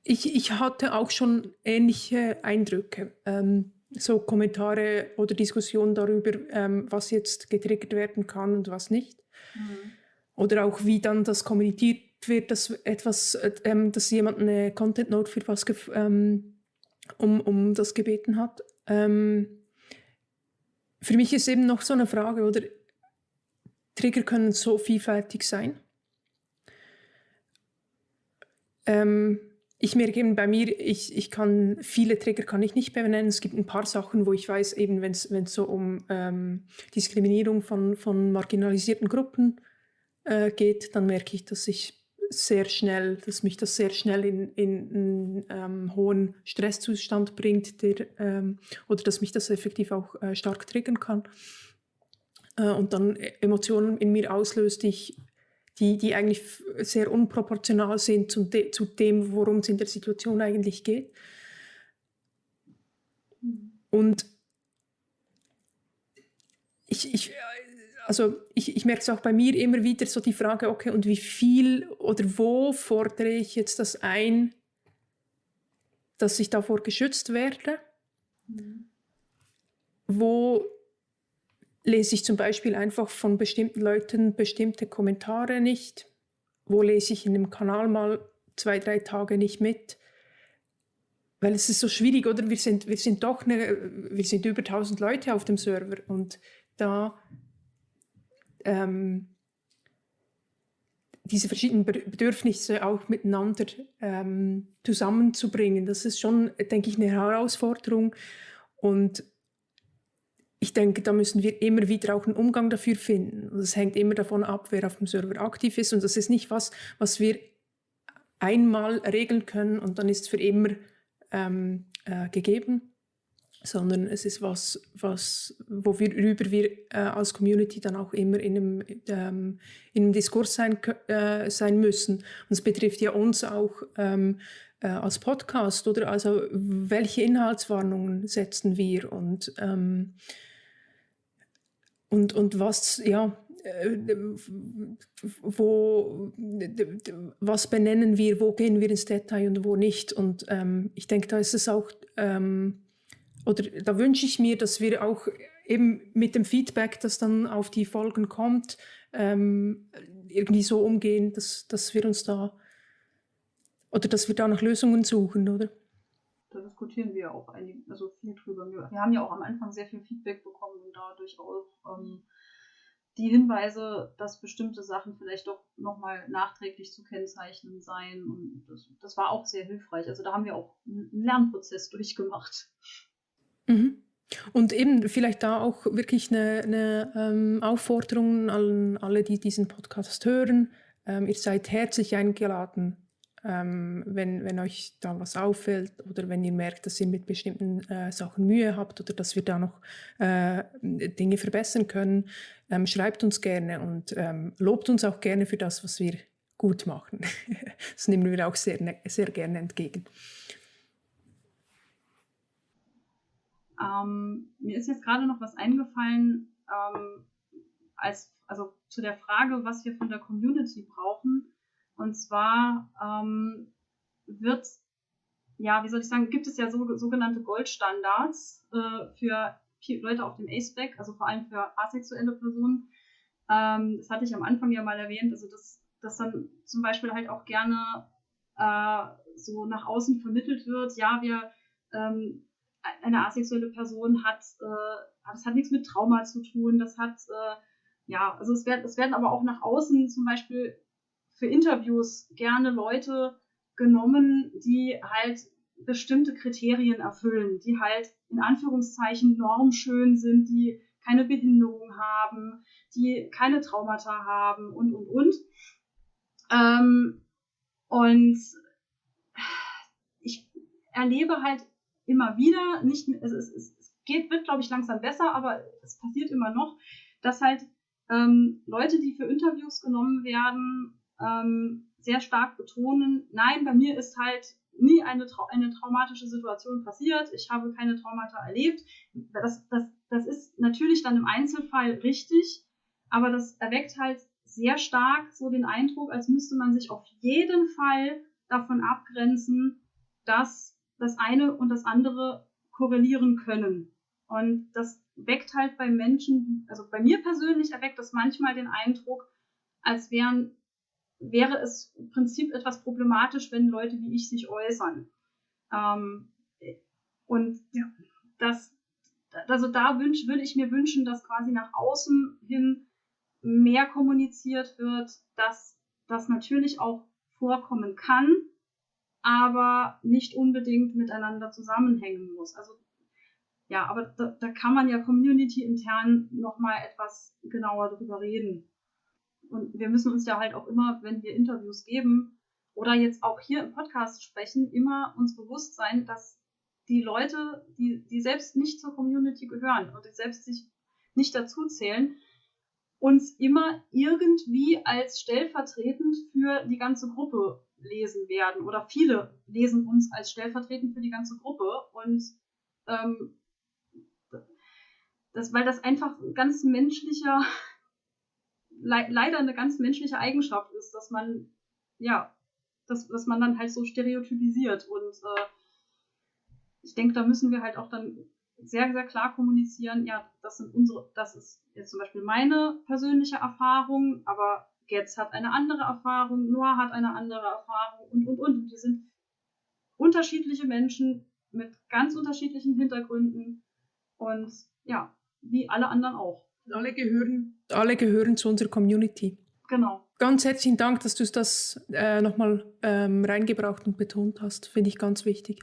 Ich, ich hatte auch schon ähnliche Eindrücke. Ähm, so Kommentare oder Diskussionen darüber, ähm, was jetzt getriggert werden kann und was nicht. Mhm. Oder auch wie dann das kommuniziert wird, dass etwas, ähm, dass jemand eine Content Note für was ähm, um, um das gebeten hat. Ähm, für mich ist eben noch so eine Frage, oder Trigger können so vielfältig sein. Ähm, ich merke eben bei mir, ich, ich kann viele Trigger kann ich nicht benennen. Es gibt ein paar Sachen, wo ich weiß, eben wenn es so um ähm, Diskriminierung von, von marginalisierten Gruppen äh, geht, dann merke ich, dass ich sehr schnell, dass mich das sehr schnell in, in einen ähm, hohen Stresszustand bringt, der, ähm, oder dass mich das effektiv auch äh, stark triggern kann äh, und dann Emotionen in mir auslöst, die ich die, die eigentlich sehr unproportional sind zu, de, zu dem, worum es in der Situation eigentlich geht. Und ich, ich, also ich, ich merke es auch bei mir immer wieder so die Frage, okay, und wie viel oder wo fordere ich jetzt das ein, dass ich davor geschützt werde? Mhm. Wo lese ich zum Beispiel einfach von bestimmten Leuten bestimmte Kommentare nicht. Wo lese ich in dem Kanal mal zwei, drei Tage nicht mit? Weil es ist so schwierig, oder? Wir sind, wir sind doch eine, wir sind über 1000 Leute auf dem Server und da ähm, diese verschiedenen Bedürfnisse auch miteinander ähm, zusammenzubringen, das ist schon, denke ich, eine Herausforderung. Und ich denke, da müssen wir immer wieder auch einen Umgang dafür finden. Und es hängt immer davon ab, wer auf dem Server aktiv ist. Und das ist nicht was, was wir einmal regeln können und dann ist es für immer ähm, äh, gegeben, sondern es ist was, was worüber wir äh, als Community dann auch immer in einem, ähm, in einem Diskurs sein, äh, sein müssen. Und es betrifft ja uns auch ähm, äh, als Podcast, oder? Also welche Inhaltswarnungen setzen wir und ähm, und, und was, ja, äh, wo, was benennen wir, wo gehen wir ins Detail und wo nicht. Und ähm, ich denke, da ist es auch, ähm, oder da wünsche ich mir, dass wir auch eben mit dem Feedback, das dann auf die Folgen kommt, ähm, irgendwie so umgehen, dass, dass wir uns da, oder dass wir da nach Lösungen suchen, oder? Da diskutieren wir auch einige, also viel drüber. Wir, wir, haben ja auch am Anfang sehr viel Feedback bekommen und dadurch auch ähm, die Hinweise, dass bestimmte Sachen vielleicht doch nochmal nachträglich zu kennzeichnen seien. Und das, das, war auch sehr hilfreich. Also da haben wir auch einen Lernprozess durchgemacht. Mhm. Und eben vielleicht da auch wirklich eine, eine ähm, Aufforderung an alle, die diesen Podcast hören. Ähm, ihr seid herzlich eingeladen, ähm, wenn, wenn euch da was auffällt oder wenn ihr merkt, dass ihr mit bestimmten äh, Sachen Mühe habt oder dass wir da noch äh, Dinge verbessern können, ähm, schreibt uns gerne und ähm, lobt uns auch gerne für das, was wir gut machen. das nehmen wir auch sehr, ne, sehr gerne entgegen. Ähm, mir ist jetzt gerade noch was eingefallen, ähm, als, also zu der Frage, was wir von der Community brauchen und zwar ähm, wird, ja, wie soll ich sagen, gibt es ja so, sogenannte Goldstandards äh, für Leute auf dem A-Spec, also vor allem für asexuelle Personen. Ähm, das hatte ich am Anfang ja mal erwähnt, also dass, dass dann zum Beispiel halt auch gerne äh, so nach außen vermittelt wird, ja, wir ähm, eine asexuelle Person hat, äh, das hat nichts mit Trauma zu tun, das hat, äh, ja, also es werden, es werden aber auch nach außen zum Beispiel für Interviews gerne Leute genommen, die halt bestimmte Kriterien erfüllen, die halt in Anführungszeichen normschön sind, die keine Behinderung haben, die keine Traumata haben und, und, und. Ähm, und ich erlebe halt immer wieder, nicht, es, es, es geht, wird, glaube ich, langsam besser, aber es passiert immer noch, dass halt ähm, Leute, die für Interviews genommen werden, ähm, sehr stark betonen, nein, bei mir ist halt nie eine, Trau eine traumatische Situation passiert, ich habe keine Traumata erlebt. Das, das, das ist natürlich dann im Einzelfall richtig, aber das erweckt halt sehr stark so den Eindruck, als müsste man sich auf jeden Fall davon abgrenzen, dass das eine und das andere korrelieren können. Und das weckt halt bei Menschen, also bei mir persönlich erweckt das manchmal den Eindruck, als wären wäre es im Prinzip etwas problematisch, wenn Leute wie ich sich äußern. Ähm, und ja, das, also da wünsch, würde ich mir wünschen, dass quasi nach außen hin mehr kommuniziert wird, dass das natürlich auch vorkommen kann, aber nicht unbedingt miteinander zusammenhängen muss. Also ja, aber da, da kann man ja community intern nochmal etwas genauer drüber reden. Und wir müssen uns ja halt auch immer, wenn wir Interviews geben oder jetzt auch hier im Podcast sprechen, immer uns bewusst sein, dass die Leute, die, die selbst nicht zur Community gehören und die selbst sich nicht dazu zählen, uns immer irgendwie als stellvertretend für die ganze Gruppe lesen werden. Oder viele lesen uns als stellvertretend für die ganze Gruppe. Und ähm, das, weil das einfach ganz menschlicher le leider eine ganz menschliche Eigenschaft ist, dass man, ja, dass, dass man dann halt so stereotypisiert. Und äh, ich denke, da müssen wir halt auch dann sehr, sehr klar kommunizieren, ja, das sind unsere, das ist jetzt zum Beispiel meine persönliche Erfahrung, aber Getz hat eine andere Erfahrung, Noah hat eine andere Erfahrung und, und, und. Und wir sind unterschiedliche Menschen mit ganz unterschiedlichen Hintergründen und ja, wie alle anderen auch. Alle gehören alle gehören zu unserer Community. Genau. Ganz herzlichen Dank, dass du das äh, nochmal ähm, reingebracht und betont hast. Finde ich ganz wichtig.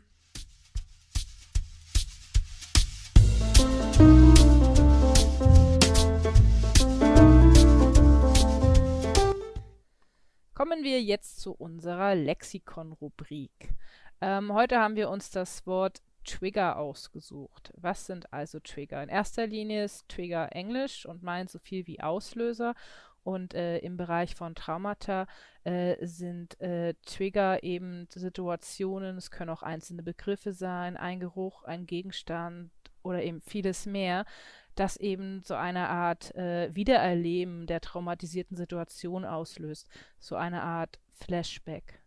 Kommen wir jetzt zu unserer Lexikon-Rubrik. Ähm, heute haben wir uns das Wort Trigger ausgesucht. Was sind also Trigger? In erster Linie ist Trigger Englisch und meint so viel wie Auslöser. Und äh, im Bereich von Traumata äh, sind äh, Trigger eben Situationen, es können auch einzelne Begriffe sein, ein Geruch, ein Gegenstand oder eben vieles mehr, das eben so eine Art äh, Wiedererleben der traumatisierten Situation auslöst. So eine Art Flashback.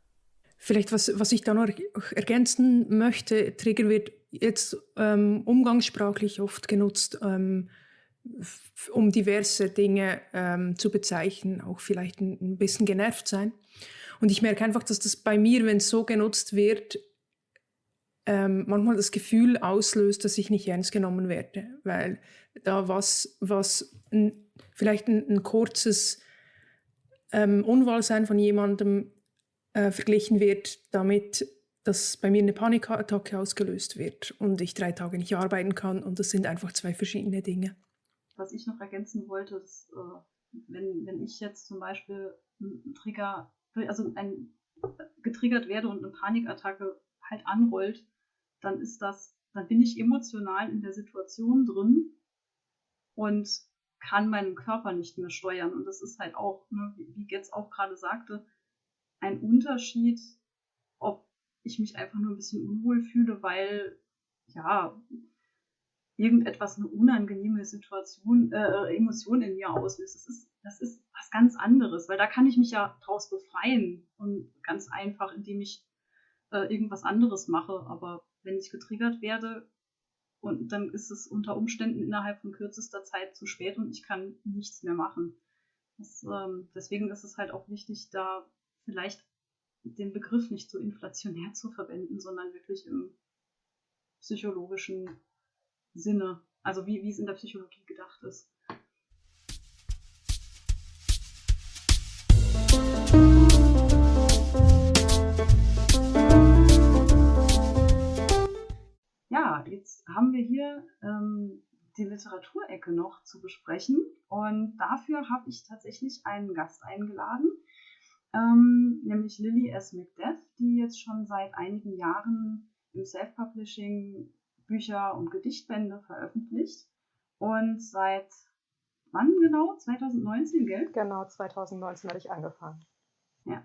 Vielleicht, was, was ich da noch ergänzen möchte, Trigger wird jetzt ähm, umgangssprachlich oft genutzt, ähm, um diverse Dinge ähm, zu bezeichnen, auch vielleicht ein, ein, bisschen genervt sein. Und ich merke einfach, dass das bei mir, wenn es so genutzt wird, ähm, manchmal das Gefühl auslöst, dass ich nicht ernst genommen werde, weil da was, was ein, vielleicht ein, ein kurzes ähm, Unwohlsein von jemandem äh, verglichen wird damit, dass bei mir eine Panikattacke ausgelöst wird und ich drei Tage nicht arbeiten kann. Und das sind einfach zwei verschiedene Dinge. Was ich noch ergänzen wollte, ist, äh, wenn, wenn ich jetzt zum Beispiel einen Trigger, also ein, getriggert werde und eine Panikattacke halt anrollt, dann ist das, dann bin ich emotional in der Situation drin und kann meinen Körper nicht mehr steuern. Und das ist halt auch, ne, wie Getz auch gerade sagte, ein Unterschied, ob ich mich einfach nur ein bisschen unwohl fühle, weil ja irgendetwas eine unangenehme Situation, äh, Emotion in mir auslöst. Das ist, das ist was ganz anderes, weil da kann ich mich ja draus befreien und ganz einfach, indem ich äh, irgendwas anderes mache. Aber wenn ich getriggert werde, und dann ist es unter Umständen innerhalb von kürzester Zeit zu spät und ich kann nichts mehr machen. Das, ähm, deswegen ist es halt auch wichtig, da vielleicht den Begriff nicht so inflationär zu verwenden, sondern wirklich im psychologischen Sinne, also wie, wie es in der Psychologie gedacht ist. Ja, jetzt haben wir hier ähm, die Literaturecke noch zu besprechen. Und dafür habe ich tatsächlich einen Gast eingeladen, ähm, nämlich Lily S. McDeath, die jetzt schon seit einigen Jahren im Self-Publishing Bücher und Gedichtbände veröffentlicht. Und seit wann genau? 2019, gell? Genau, 2019 habe ich angefangen. Ja.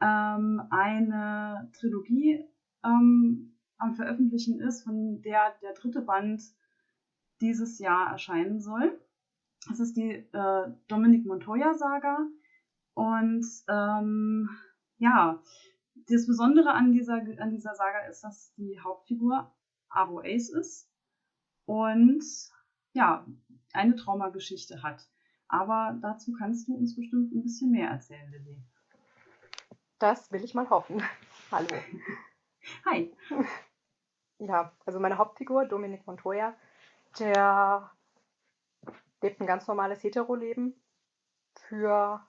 Ähm, eine Trilogie ähm, am Veröffentlichen ist, von der der dritte Band dieses Jahr erscheinen soll. Das ist die äh, Dominic Montoya-Saga. Und ähm, ja, das Besondere an dieser, an dieser Saga ist, dass die Hauptfigur Avo Ace ist und ja, eine Traumageschichte hat. Aber dazu kannst du uns bestimmt ein bisschen mehr erzählen, Lilly. Das will ich mal hoffen. Hallo. Hi. Ja, also meine Hauptfigur, Dominic Montoya, der lebt ein ganz normales Hetero-Leben für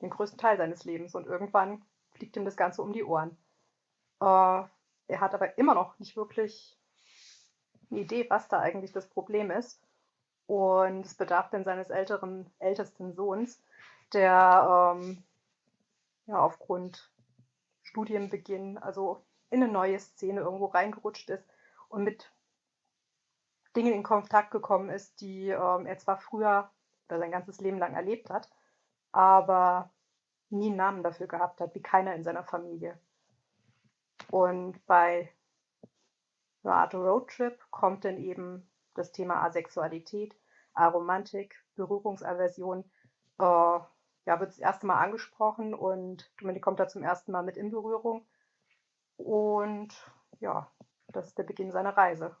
den größten Teil seines Lebens und irgendwann fliegt ihm das Ganze um die Ohren. Äh, er hat aber immer noch nicht wirklich eine Idee, was da eigentlich das Problem ist. Und es bedarf dann seines älteren, ältesten Sohns, der ähm, ja, aufgrund Studienbeginn, also in eine neue Szene irgendwo reingerutscht ist und mit Dingen in Kontakt gekommen ist, die ähm, er zwar früher oder sein ganzes Leben lang erlebt hat, aber nie einen Namen dafür gehabt hat, wie keiner in seiner Familie. Und bei einer Art Roadtrip kommt dann eben das Thema Asexualität, Aromantik, Berührungsaversion, äh, ja, wird das erste Mal angesprochen und Dominik kommt da zum ersten Mal mit in Berührung. Und ja, das ist der Beginn seiner Reise.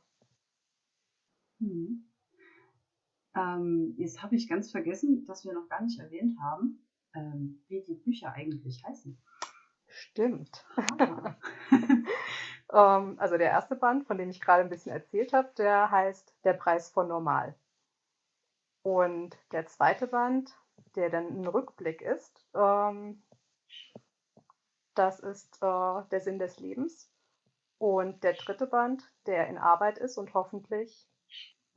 Hm. Ähm, jetzt habe ich ganz vergessen, dass wir noch gar nicht erwähnt haben, ähm, wie die Bücher eigentlich heißen. Stimmt. Ah. ähm, also der erste Band, von dem ich gerade ein bisschen erzählt habe, der heißt Der Preis von Normal. Und der zweite Band, der dann ein Rückblick ist, ähm, das ist äh, Der Sinn des Lebens. Und der dritte Band, der in Arbeit ist und hoffentlich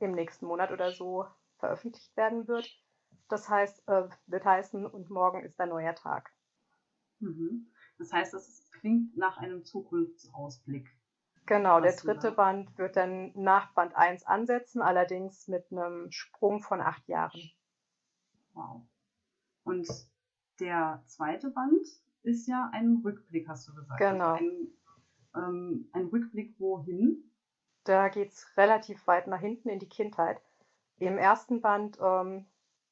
im nächsten Monat oder so veröffentlicht werden wird, das heißt, äh, wird heißen, und morgen ist ein neuer Tag. Mhm. Das heißt, das klingt nach einem Zukunftsausblick. Genau, der dritte da? Band wird dann nach Band 1 ansetzen, allerdings mit einem Sprung von acht Jahren. Wow. Und der zweite Band ist ja ein Rückblick, hast du gesagt. Genau. Also ein, ähm, ein Rückblick wohin? Da geht es relativ weit nach hinten in die Kindheit. Im ersten Band, ähm,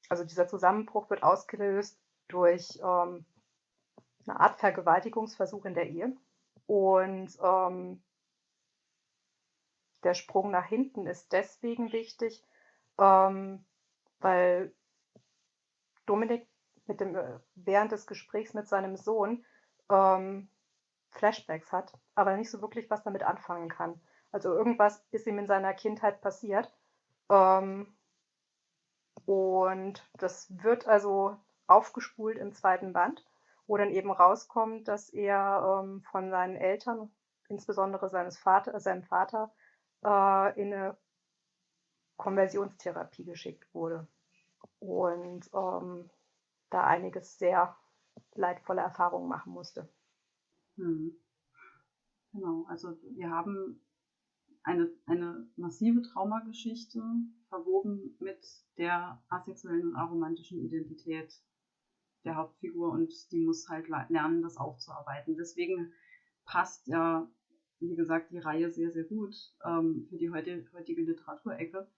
also dieser Zusammenbruch wird ausgelöst durch ähm, eine Art Vergewaltigungsversuch in der Ehe. Und ähm, der Sprung nach hinten ist deswegen wichtig, ähm, weil Dominik mit dem, äh, während des Gesprächs mit seinem Sohn ähm, Flashbacks hat, aber nicht so wirklich was damit anfangen kann. Also irgendwas ist ihm in seiner Kindheit passiert. Ähm, und das wird also aufgespult im zweiten Band, wo dann eben rauskommt, dass er ähm, von seinen Eltern, insbesondere seines Vater, seinem Vater, äh, in eine Konversionstherapie geschickt wurde. Und ähm, da einiges sehr leidvolle Erfahrungen machen musste. Hm. Genau, also wir haben eine, eine massive Traumageschichte verwoben mit der asexuellen und aromantischen Identität der Hauptfigur und die muss halt lernen, das aufzuarbeiten. Deswegen passt ja, wie gesagt, die Reihe sehr, sehr gut ähm, für die heutige, heutige Literaturecke.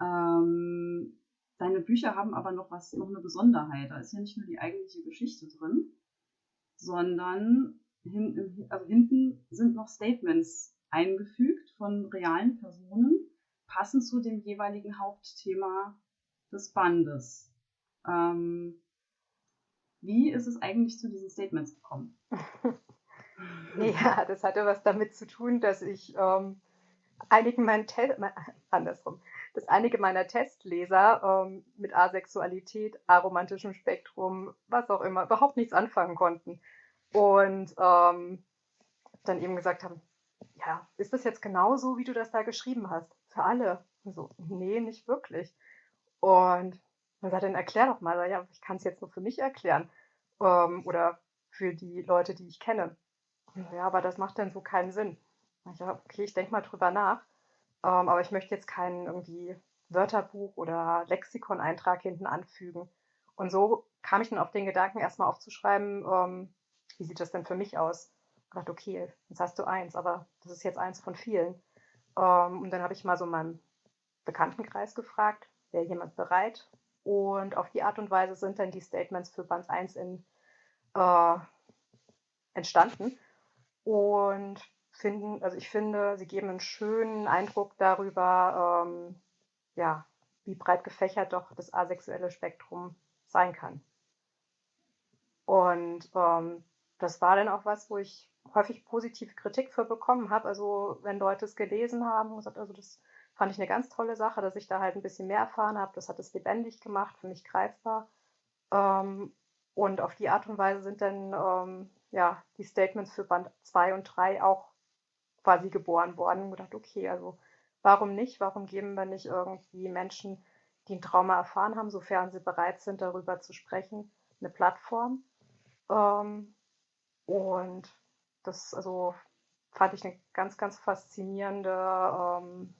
Ähm, deine Bücher haben aber noch was, noch eine Besonderheit. Da ist ja nicht nur die eigentliche Geschichte drin, sondern hin, also hinten sind noch Statements eingefügt von realen Personen, passend zu dem jeweiligen Hauptthema des Bandes. Ähm, wie ist es eigentlich zu diesen Statements gekommen? ja, das hatte was damit zu tun, dass ich ähm, einigen meinen Te andersrum, dass einige meiner Testleser ähm, mit Asexualität, aromantischem Spektrum, was auch immer, überhaupt nichts anfangen konnten. Und ähm, dann eben gesagt haben, ja, ist das jetzt genauso, wie du das da geschrieben hast? Für alle. Und so, nee, nicht wirklich. Und dann sagt dann erklär doch mal. Ja, ich kann es jetzt nur für mich erklären. Ähm, oder für die Leute, die ich kenne. Ja, aber das macht dann so keinen Sinn. Ja, okay, ich denke mal drüber nach. Ähm, aber ich möchte jetzt keinen irgendwie Wörterbuch oder Lexikon-Eintrag hinten anfügen. Und so kam ich dann auf den Gedanken, erstmal aufzuschreiben, ähm, wie sieht das denn für mich aus? Ich dachte, okay, jetzt hast du eins, aber das ist jetzt eins von vielen. Ähm, und dann habe ich mal so meinen Bekanntenkreis gefragt, wäre jemand bereit? Und auf die Art und Weise sind dann die Statements für Band 1 in, äh, entstanden. Und finden, also ich finde, sie geben einen schönen Eindruck darüber, ähm, ja, wie breit gefächert doch das asexuelle Spektrum sein kann. Und ähm, das war dann auch was, wo ich häufig positive Kritik für bekommen habe. Also wenn Leute es gelesen haben gesagt, also das fand ich eine ganz tolle Sache, dass ich da halt ein bisschen mehr erfahren habe. Das hat es lebendig gemacht, für mich greifbar. Ähm, und auf die Art und Weise sind dann ähm, ja, die Statements für Band 2 und 3 auch quasi geboren worden und gedacht, okay, also warum nicht? Warum geben wir nicht irgendwie Menschen, die ein Trauma erfahren haben, sofern sie bereit sind, darüber zu sprechen, eine Plattform? Ähm, und das also fand ich eine ganz, ganz faszinierende ähm,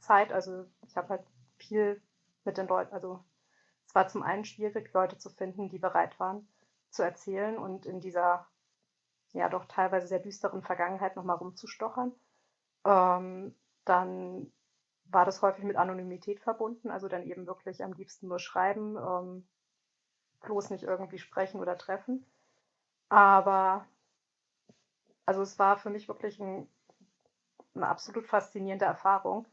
Zeit. Also ich habe halt viel mit den Leuten, also es war zum einen schwierig, Leute zu finden, die bereit waren zu erzählen und in dieser ja doch teilweise sehr düsteren Vergangenheit nochmal rumzustochern. Ähm, dann war das häufig mit Anonymität verbunden, also dann eben wirklich am liebsten nur schreiben, ähm, bloß nicht irgendwie sprechen oder treffen. Aber also es war für mich wirklich ein, eine absolut faszinierende Erfahrung.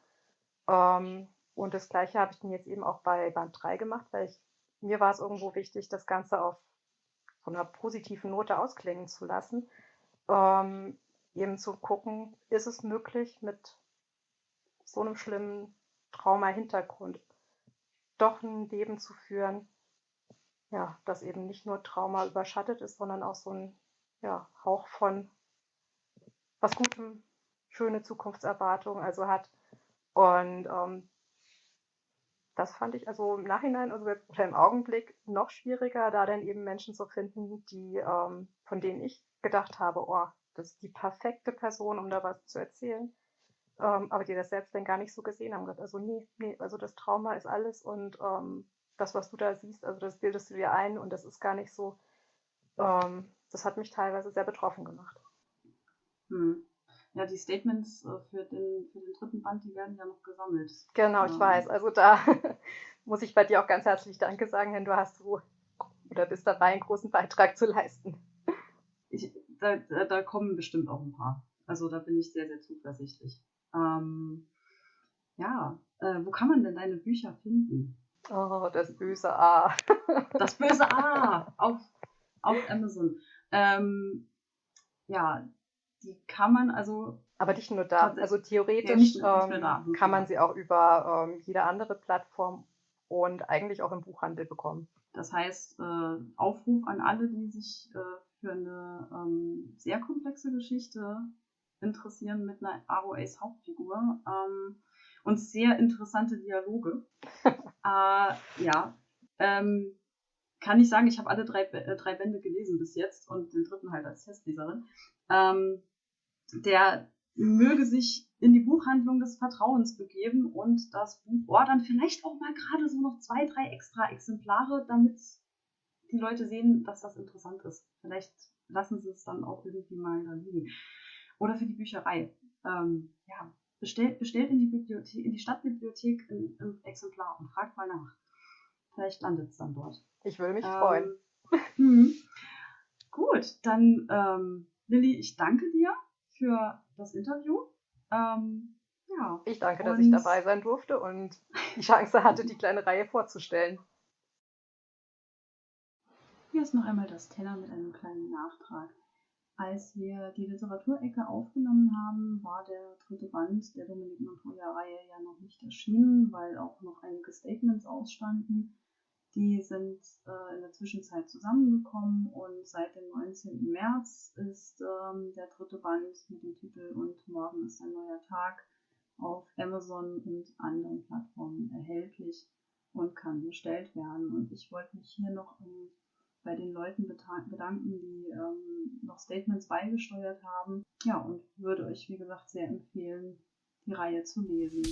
Ähm, und das gleiche habe ich dann jetzt eben auch bei Band 3 gemacht, weil ich, mir war es irgendwo wichtig, das Ganze auf von einer positiven Note ausklingen zu lassen. Ähm, eben zu gucken, ist es möglich, mit so einem schlimmen Trauma-Hintergrund doch ein Leben zu führen, ja, das eben nicht nur Trauma überschattet ist, sondern auch so ein ja, Hauch von was Gutem, schöne Zukunftserwartungen also hat. Und ähm, das fand ich also im Nachhinein also oder im Augenblick noch schwieriger, da dann eben Menschen zu finden, die, ähm, von denen ich gedacht habe, oh, das ist die perfekte Person, um da was zu erzählen. Ähm, aber die das selbst dann gar nicht so gesehen haben. Also nee, nee, also das Trauma ist alles und ähm, das, was du da siehst, also das bildest du dir ein und das ist gar nicht so. Ähm, das hat mich teilweise sehr betroffen gemacht. Hm. Ja, die Statements äh, für den, für den dritten Band, die werden ja noch gesammelt. Genau, ich ähm. weiß. Also da muss ich bei dir auch ganz herzlich Danke sagen, denn du hast so oder bist dabei, einen großen Beitrag zu leisten. Ich, da, da kommen bestimmt auch ein paar. Also da bin ich sehr, sehr zuversichtlich. Ähm, ja, äh, wo kann man denn deine Bücher finden? Oh, das böse A. das böse A auf, auf Amazon. Ähm, ja, die kann man also. Aber nicht nur da. Also theoretisch ja, ähm, da, kann man sie auch über ähm, jede andere Plattform und eigentlich auch im Buchhandel bekommen. Das heißt, äh, Aufruf an alle, die sich äh, für eine ähm, sehr komplexe Geschichte interessieren mit einer ROAs Hauptfigur ähm, und sehr interessante Dialoge. äh, ja, ähm, kann ich sagen, ich habe alle drei, äh, drei Bände gelesen bis jetzt und den dritten halt als Testleserin. Ähm, der möge sich in die Buchhandlung des Vertrauens begeben und das Buch ordern. Vielleicht auch mal gerade so noch zwei, drei extra Exemplare, damit die Leute sehen, dass das interessant ist. Vielleicht lassen sie es dann auch irgendwie mal da liegen. Oder für die Bücherei. Ähm, ja, bestellt, bestellt in die Bibliothek, in die Stadtbibliothek ein, ein Exemplar und fragt mal nach. Vielleicht landet es dann dort. Ich würde mich ähm, freuen. Hm. Gut, dann ähm, Lilly, ich danke dir für das Interview. Ähm, ja. Ich danke, dass ich dabei sein durfte und die Chance hatte, die kleine Reihe vorzustellen. Hier ist noch einmal das Teller mit einem kleinen Nachtrag. Als wir die Literaturecke aufgenommen haben, war der dritte Band der Dominik Montoya-Reihe ja noch nicht erschienen, weil auch noch einige Statements ausstanden. Die sind äh, in der Zwischenzeit zusammengekommen und seit dem 19. März ist ähm, der dritte Band mit dem Titel Und morgen ist ein neuer Tag auf Amazon und anderen Plattformen erhältlich und kann bestellt werden. Und ich wollte mich hier noch bei den Leuten bedanken, die ähm, noch Statements beigesteuert haben. Ja, und würde euch, wie gesagt, sehr empfehlen, die Reihe zu lesen.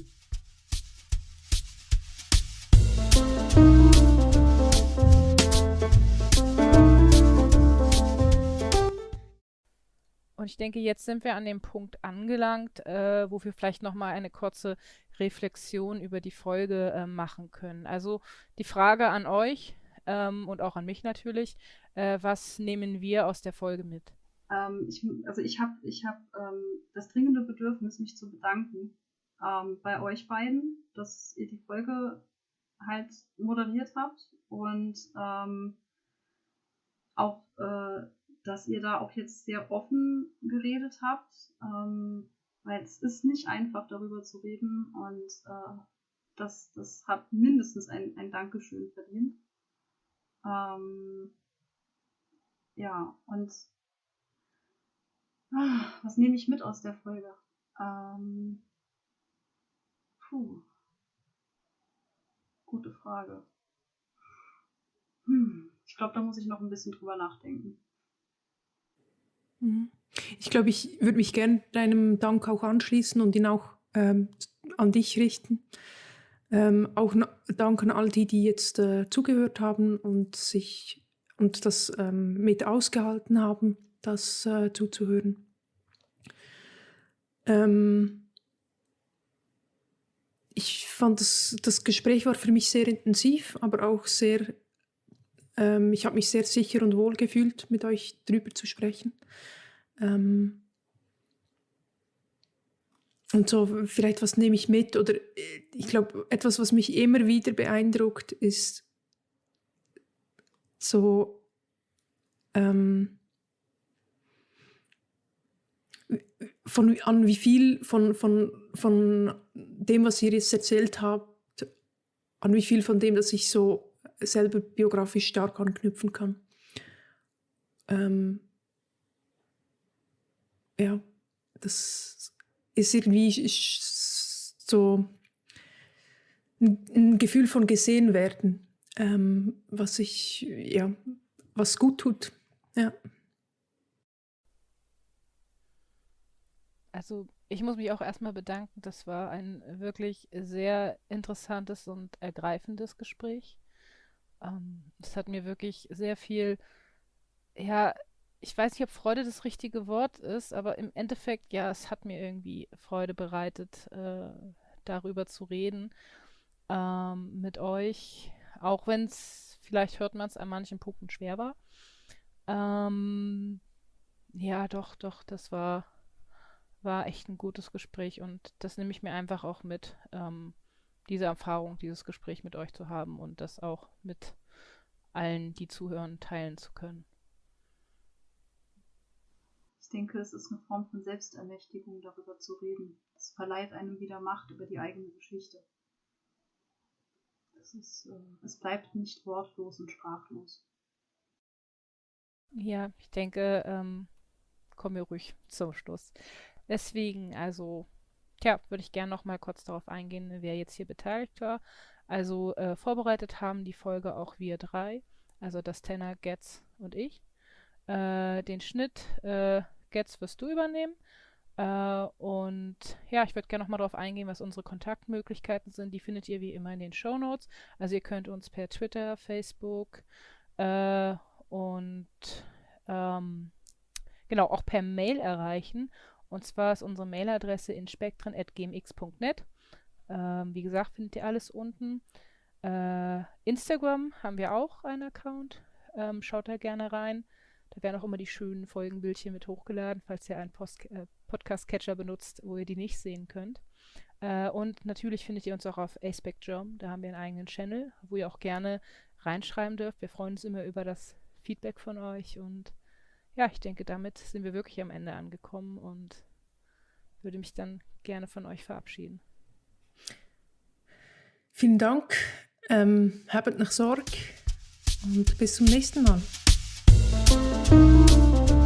Und ich denke, jetzt sind wir an dem Punkt angelangt, äh, wo wir vielleicht nochmal eine kurze Reflexion über die Folge äh, machen können. Also die Frage an euch ähm, und auch an mich natürlich, äh, was nehmen wir aus der Folge mit? Ähm, ich, also ich habe ich hab, ähm, das dringende Bedürfnis, mich zu bedanken ähm, bei euch beiden, dass ihr die Folge halt moderiert habt und ähm, auch äh, dass ihr da auch jetzt sehr offen geredet habt, weil es ist nicht einfach darüber zu reden und äh, das, das hat mindestens ein, ein Dankeschön verdient. Ähm, ja, und ah, was nehme ich mit aus der Folge? Ähm, puh, gute Frage. Hm, ich glaube, da muss ich noch ein bisschen drüber nachdenken. Mhm. Ich glaube, ich würde mich gern deinem Dank auch anschließen und ihn auch ähm, an dich richten. Ähm, auch Dank an all die, die jetzt äh, zugehört haben und sich und das ähm, mit ausgehalten haben, das äh, zuzuhören. Ähm, ich fand das, das Gespräch war für mich sehr intensiv, aber auch sehr, ähm, ich habe mich sehr sicher und wohl gefühlt, mit euch drüber zu sprechen. Ähm, und so, vielleicht was nehme ich mit? Oder äh, ich glaube, etwas, was mich immer wieder beeindruckt, ist so ähm, von an wie viel von, von, von dem, was ihr jetzt erzählt habt, an wie viel von dem, dass ich so selber biografisch stark anknüpfen kann. Ähm, ja, das ist irgendwie so ein, Gefühl von gesehen werden, ähm, was ich, ja, was gut tut. Ja. Also ich muss mich auch erstmal bedanken. Das war ein wirklich sehr interessantes und ergreifendes Gespräch. Ähm, es hat mir wirklich sehr viel, ja, ich weiß nicht, ob Freude das richtige Wort ist, aber im Endeffekt, ja, es hat mir irgendwie Freude bereitet, äh, darüber zu reden ähm, mit euch, auch wenn es, vielleicht hört man es an manchen Punkten schwer war. Ähm, ja, doch, doch, das war, war echt ein gutes Gespräch und das nehme ich mir einfach auch mit, ähm, diese Erfahrung, dieses Gespräch mit euch zu haben und das auch mit allen, die zuhören, teilen zu können denke, es ist eine Form von Selbstermächtigung, darüber zu reden. Es verleiht einem wieder Macht über die eigene Geschichte. Es, ist, äh, es bleibt nicht wortlos und sprachlos. Ja, ich denke, ähm, kommen wir ruhig zum Schluss. Deswegen, also, ja, würde ich gerne noch mal kurz darauf eingehen, wer jetzt hier beteiligt war. Also äh, vorbereitet haben die Folge auch wir drei, also das Tenor, Getz und ich. Äh, den Schnitt äh, Gets wirst du übernehmen. Äh, und ja, ich würde gerne nochmal darauf eingehen, was unsere Kontaktmöglichkeiten sind. Die findet ihr wie immer in den Show Notes. Also ihr könnt uns per Twitter, Facebook äh, und ähm, genau auch per Mail erreichen. Und zwar ist unsere Mailadresse inspektren.gmx.net. Ähm, wie gesagt, findet ihr alles unten. Äh, Instagram haben wir auch einen Account. Ähm, schaut da gerne rein. Da werden auch immer die schönen Folgenbildchen mit hochgeladen, falls ihr einen äh, Podcast-Catcher benutzt, wo ihr die nicht sehen könnt. Äh, und natürlich findet ihr uns auch auf Aspect-Germ. Da haben wir einen eigenen Channel, wo ihr auch gerne reinschreiben dürft. Wir freuen uns immer über das Feedback von euch. Und ja, ich denke, damit sind wir wirklich am Ende angekommen und würde mich dann gerne von euch verabschieden. Vielen Dank. Ähm, habt noch Sorge und bis zum nächsten Mal.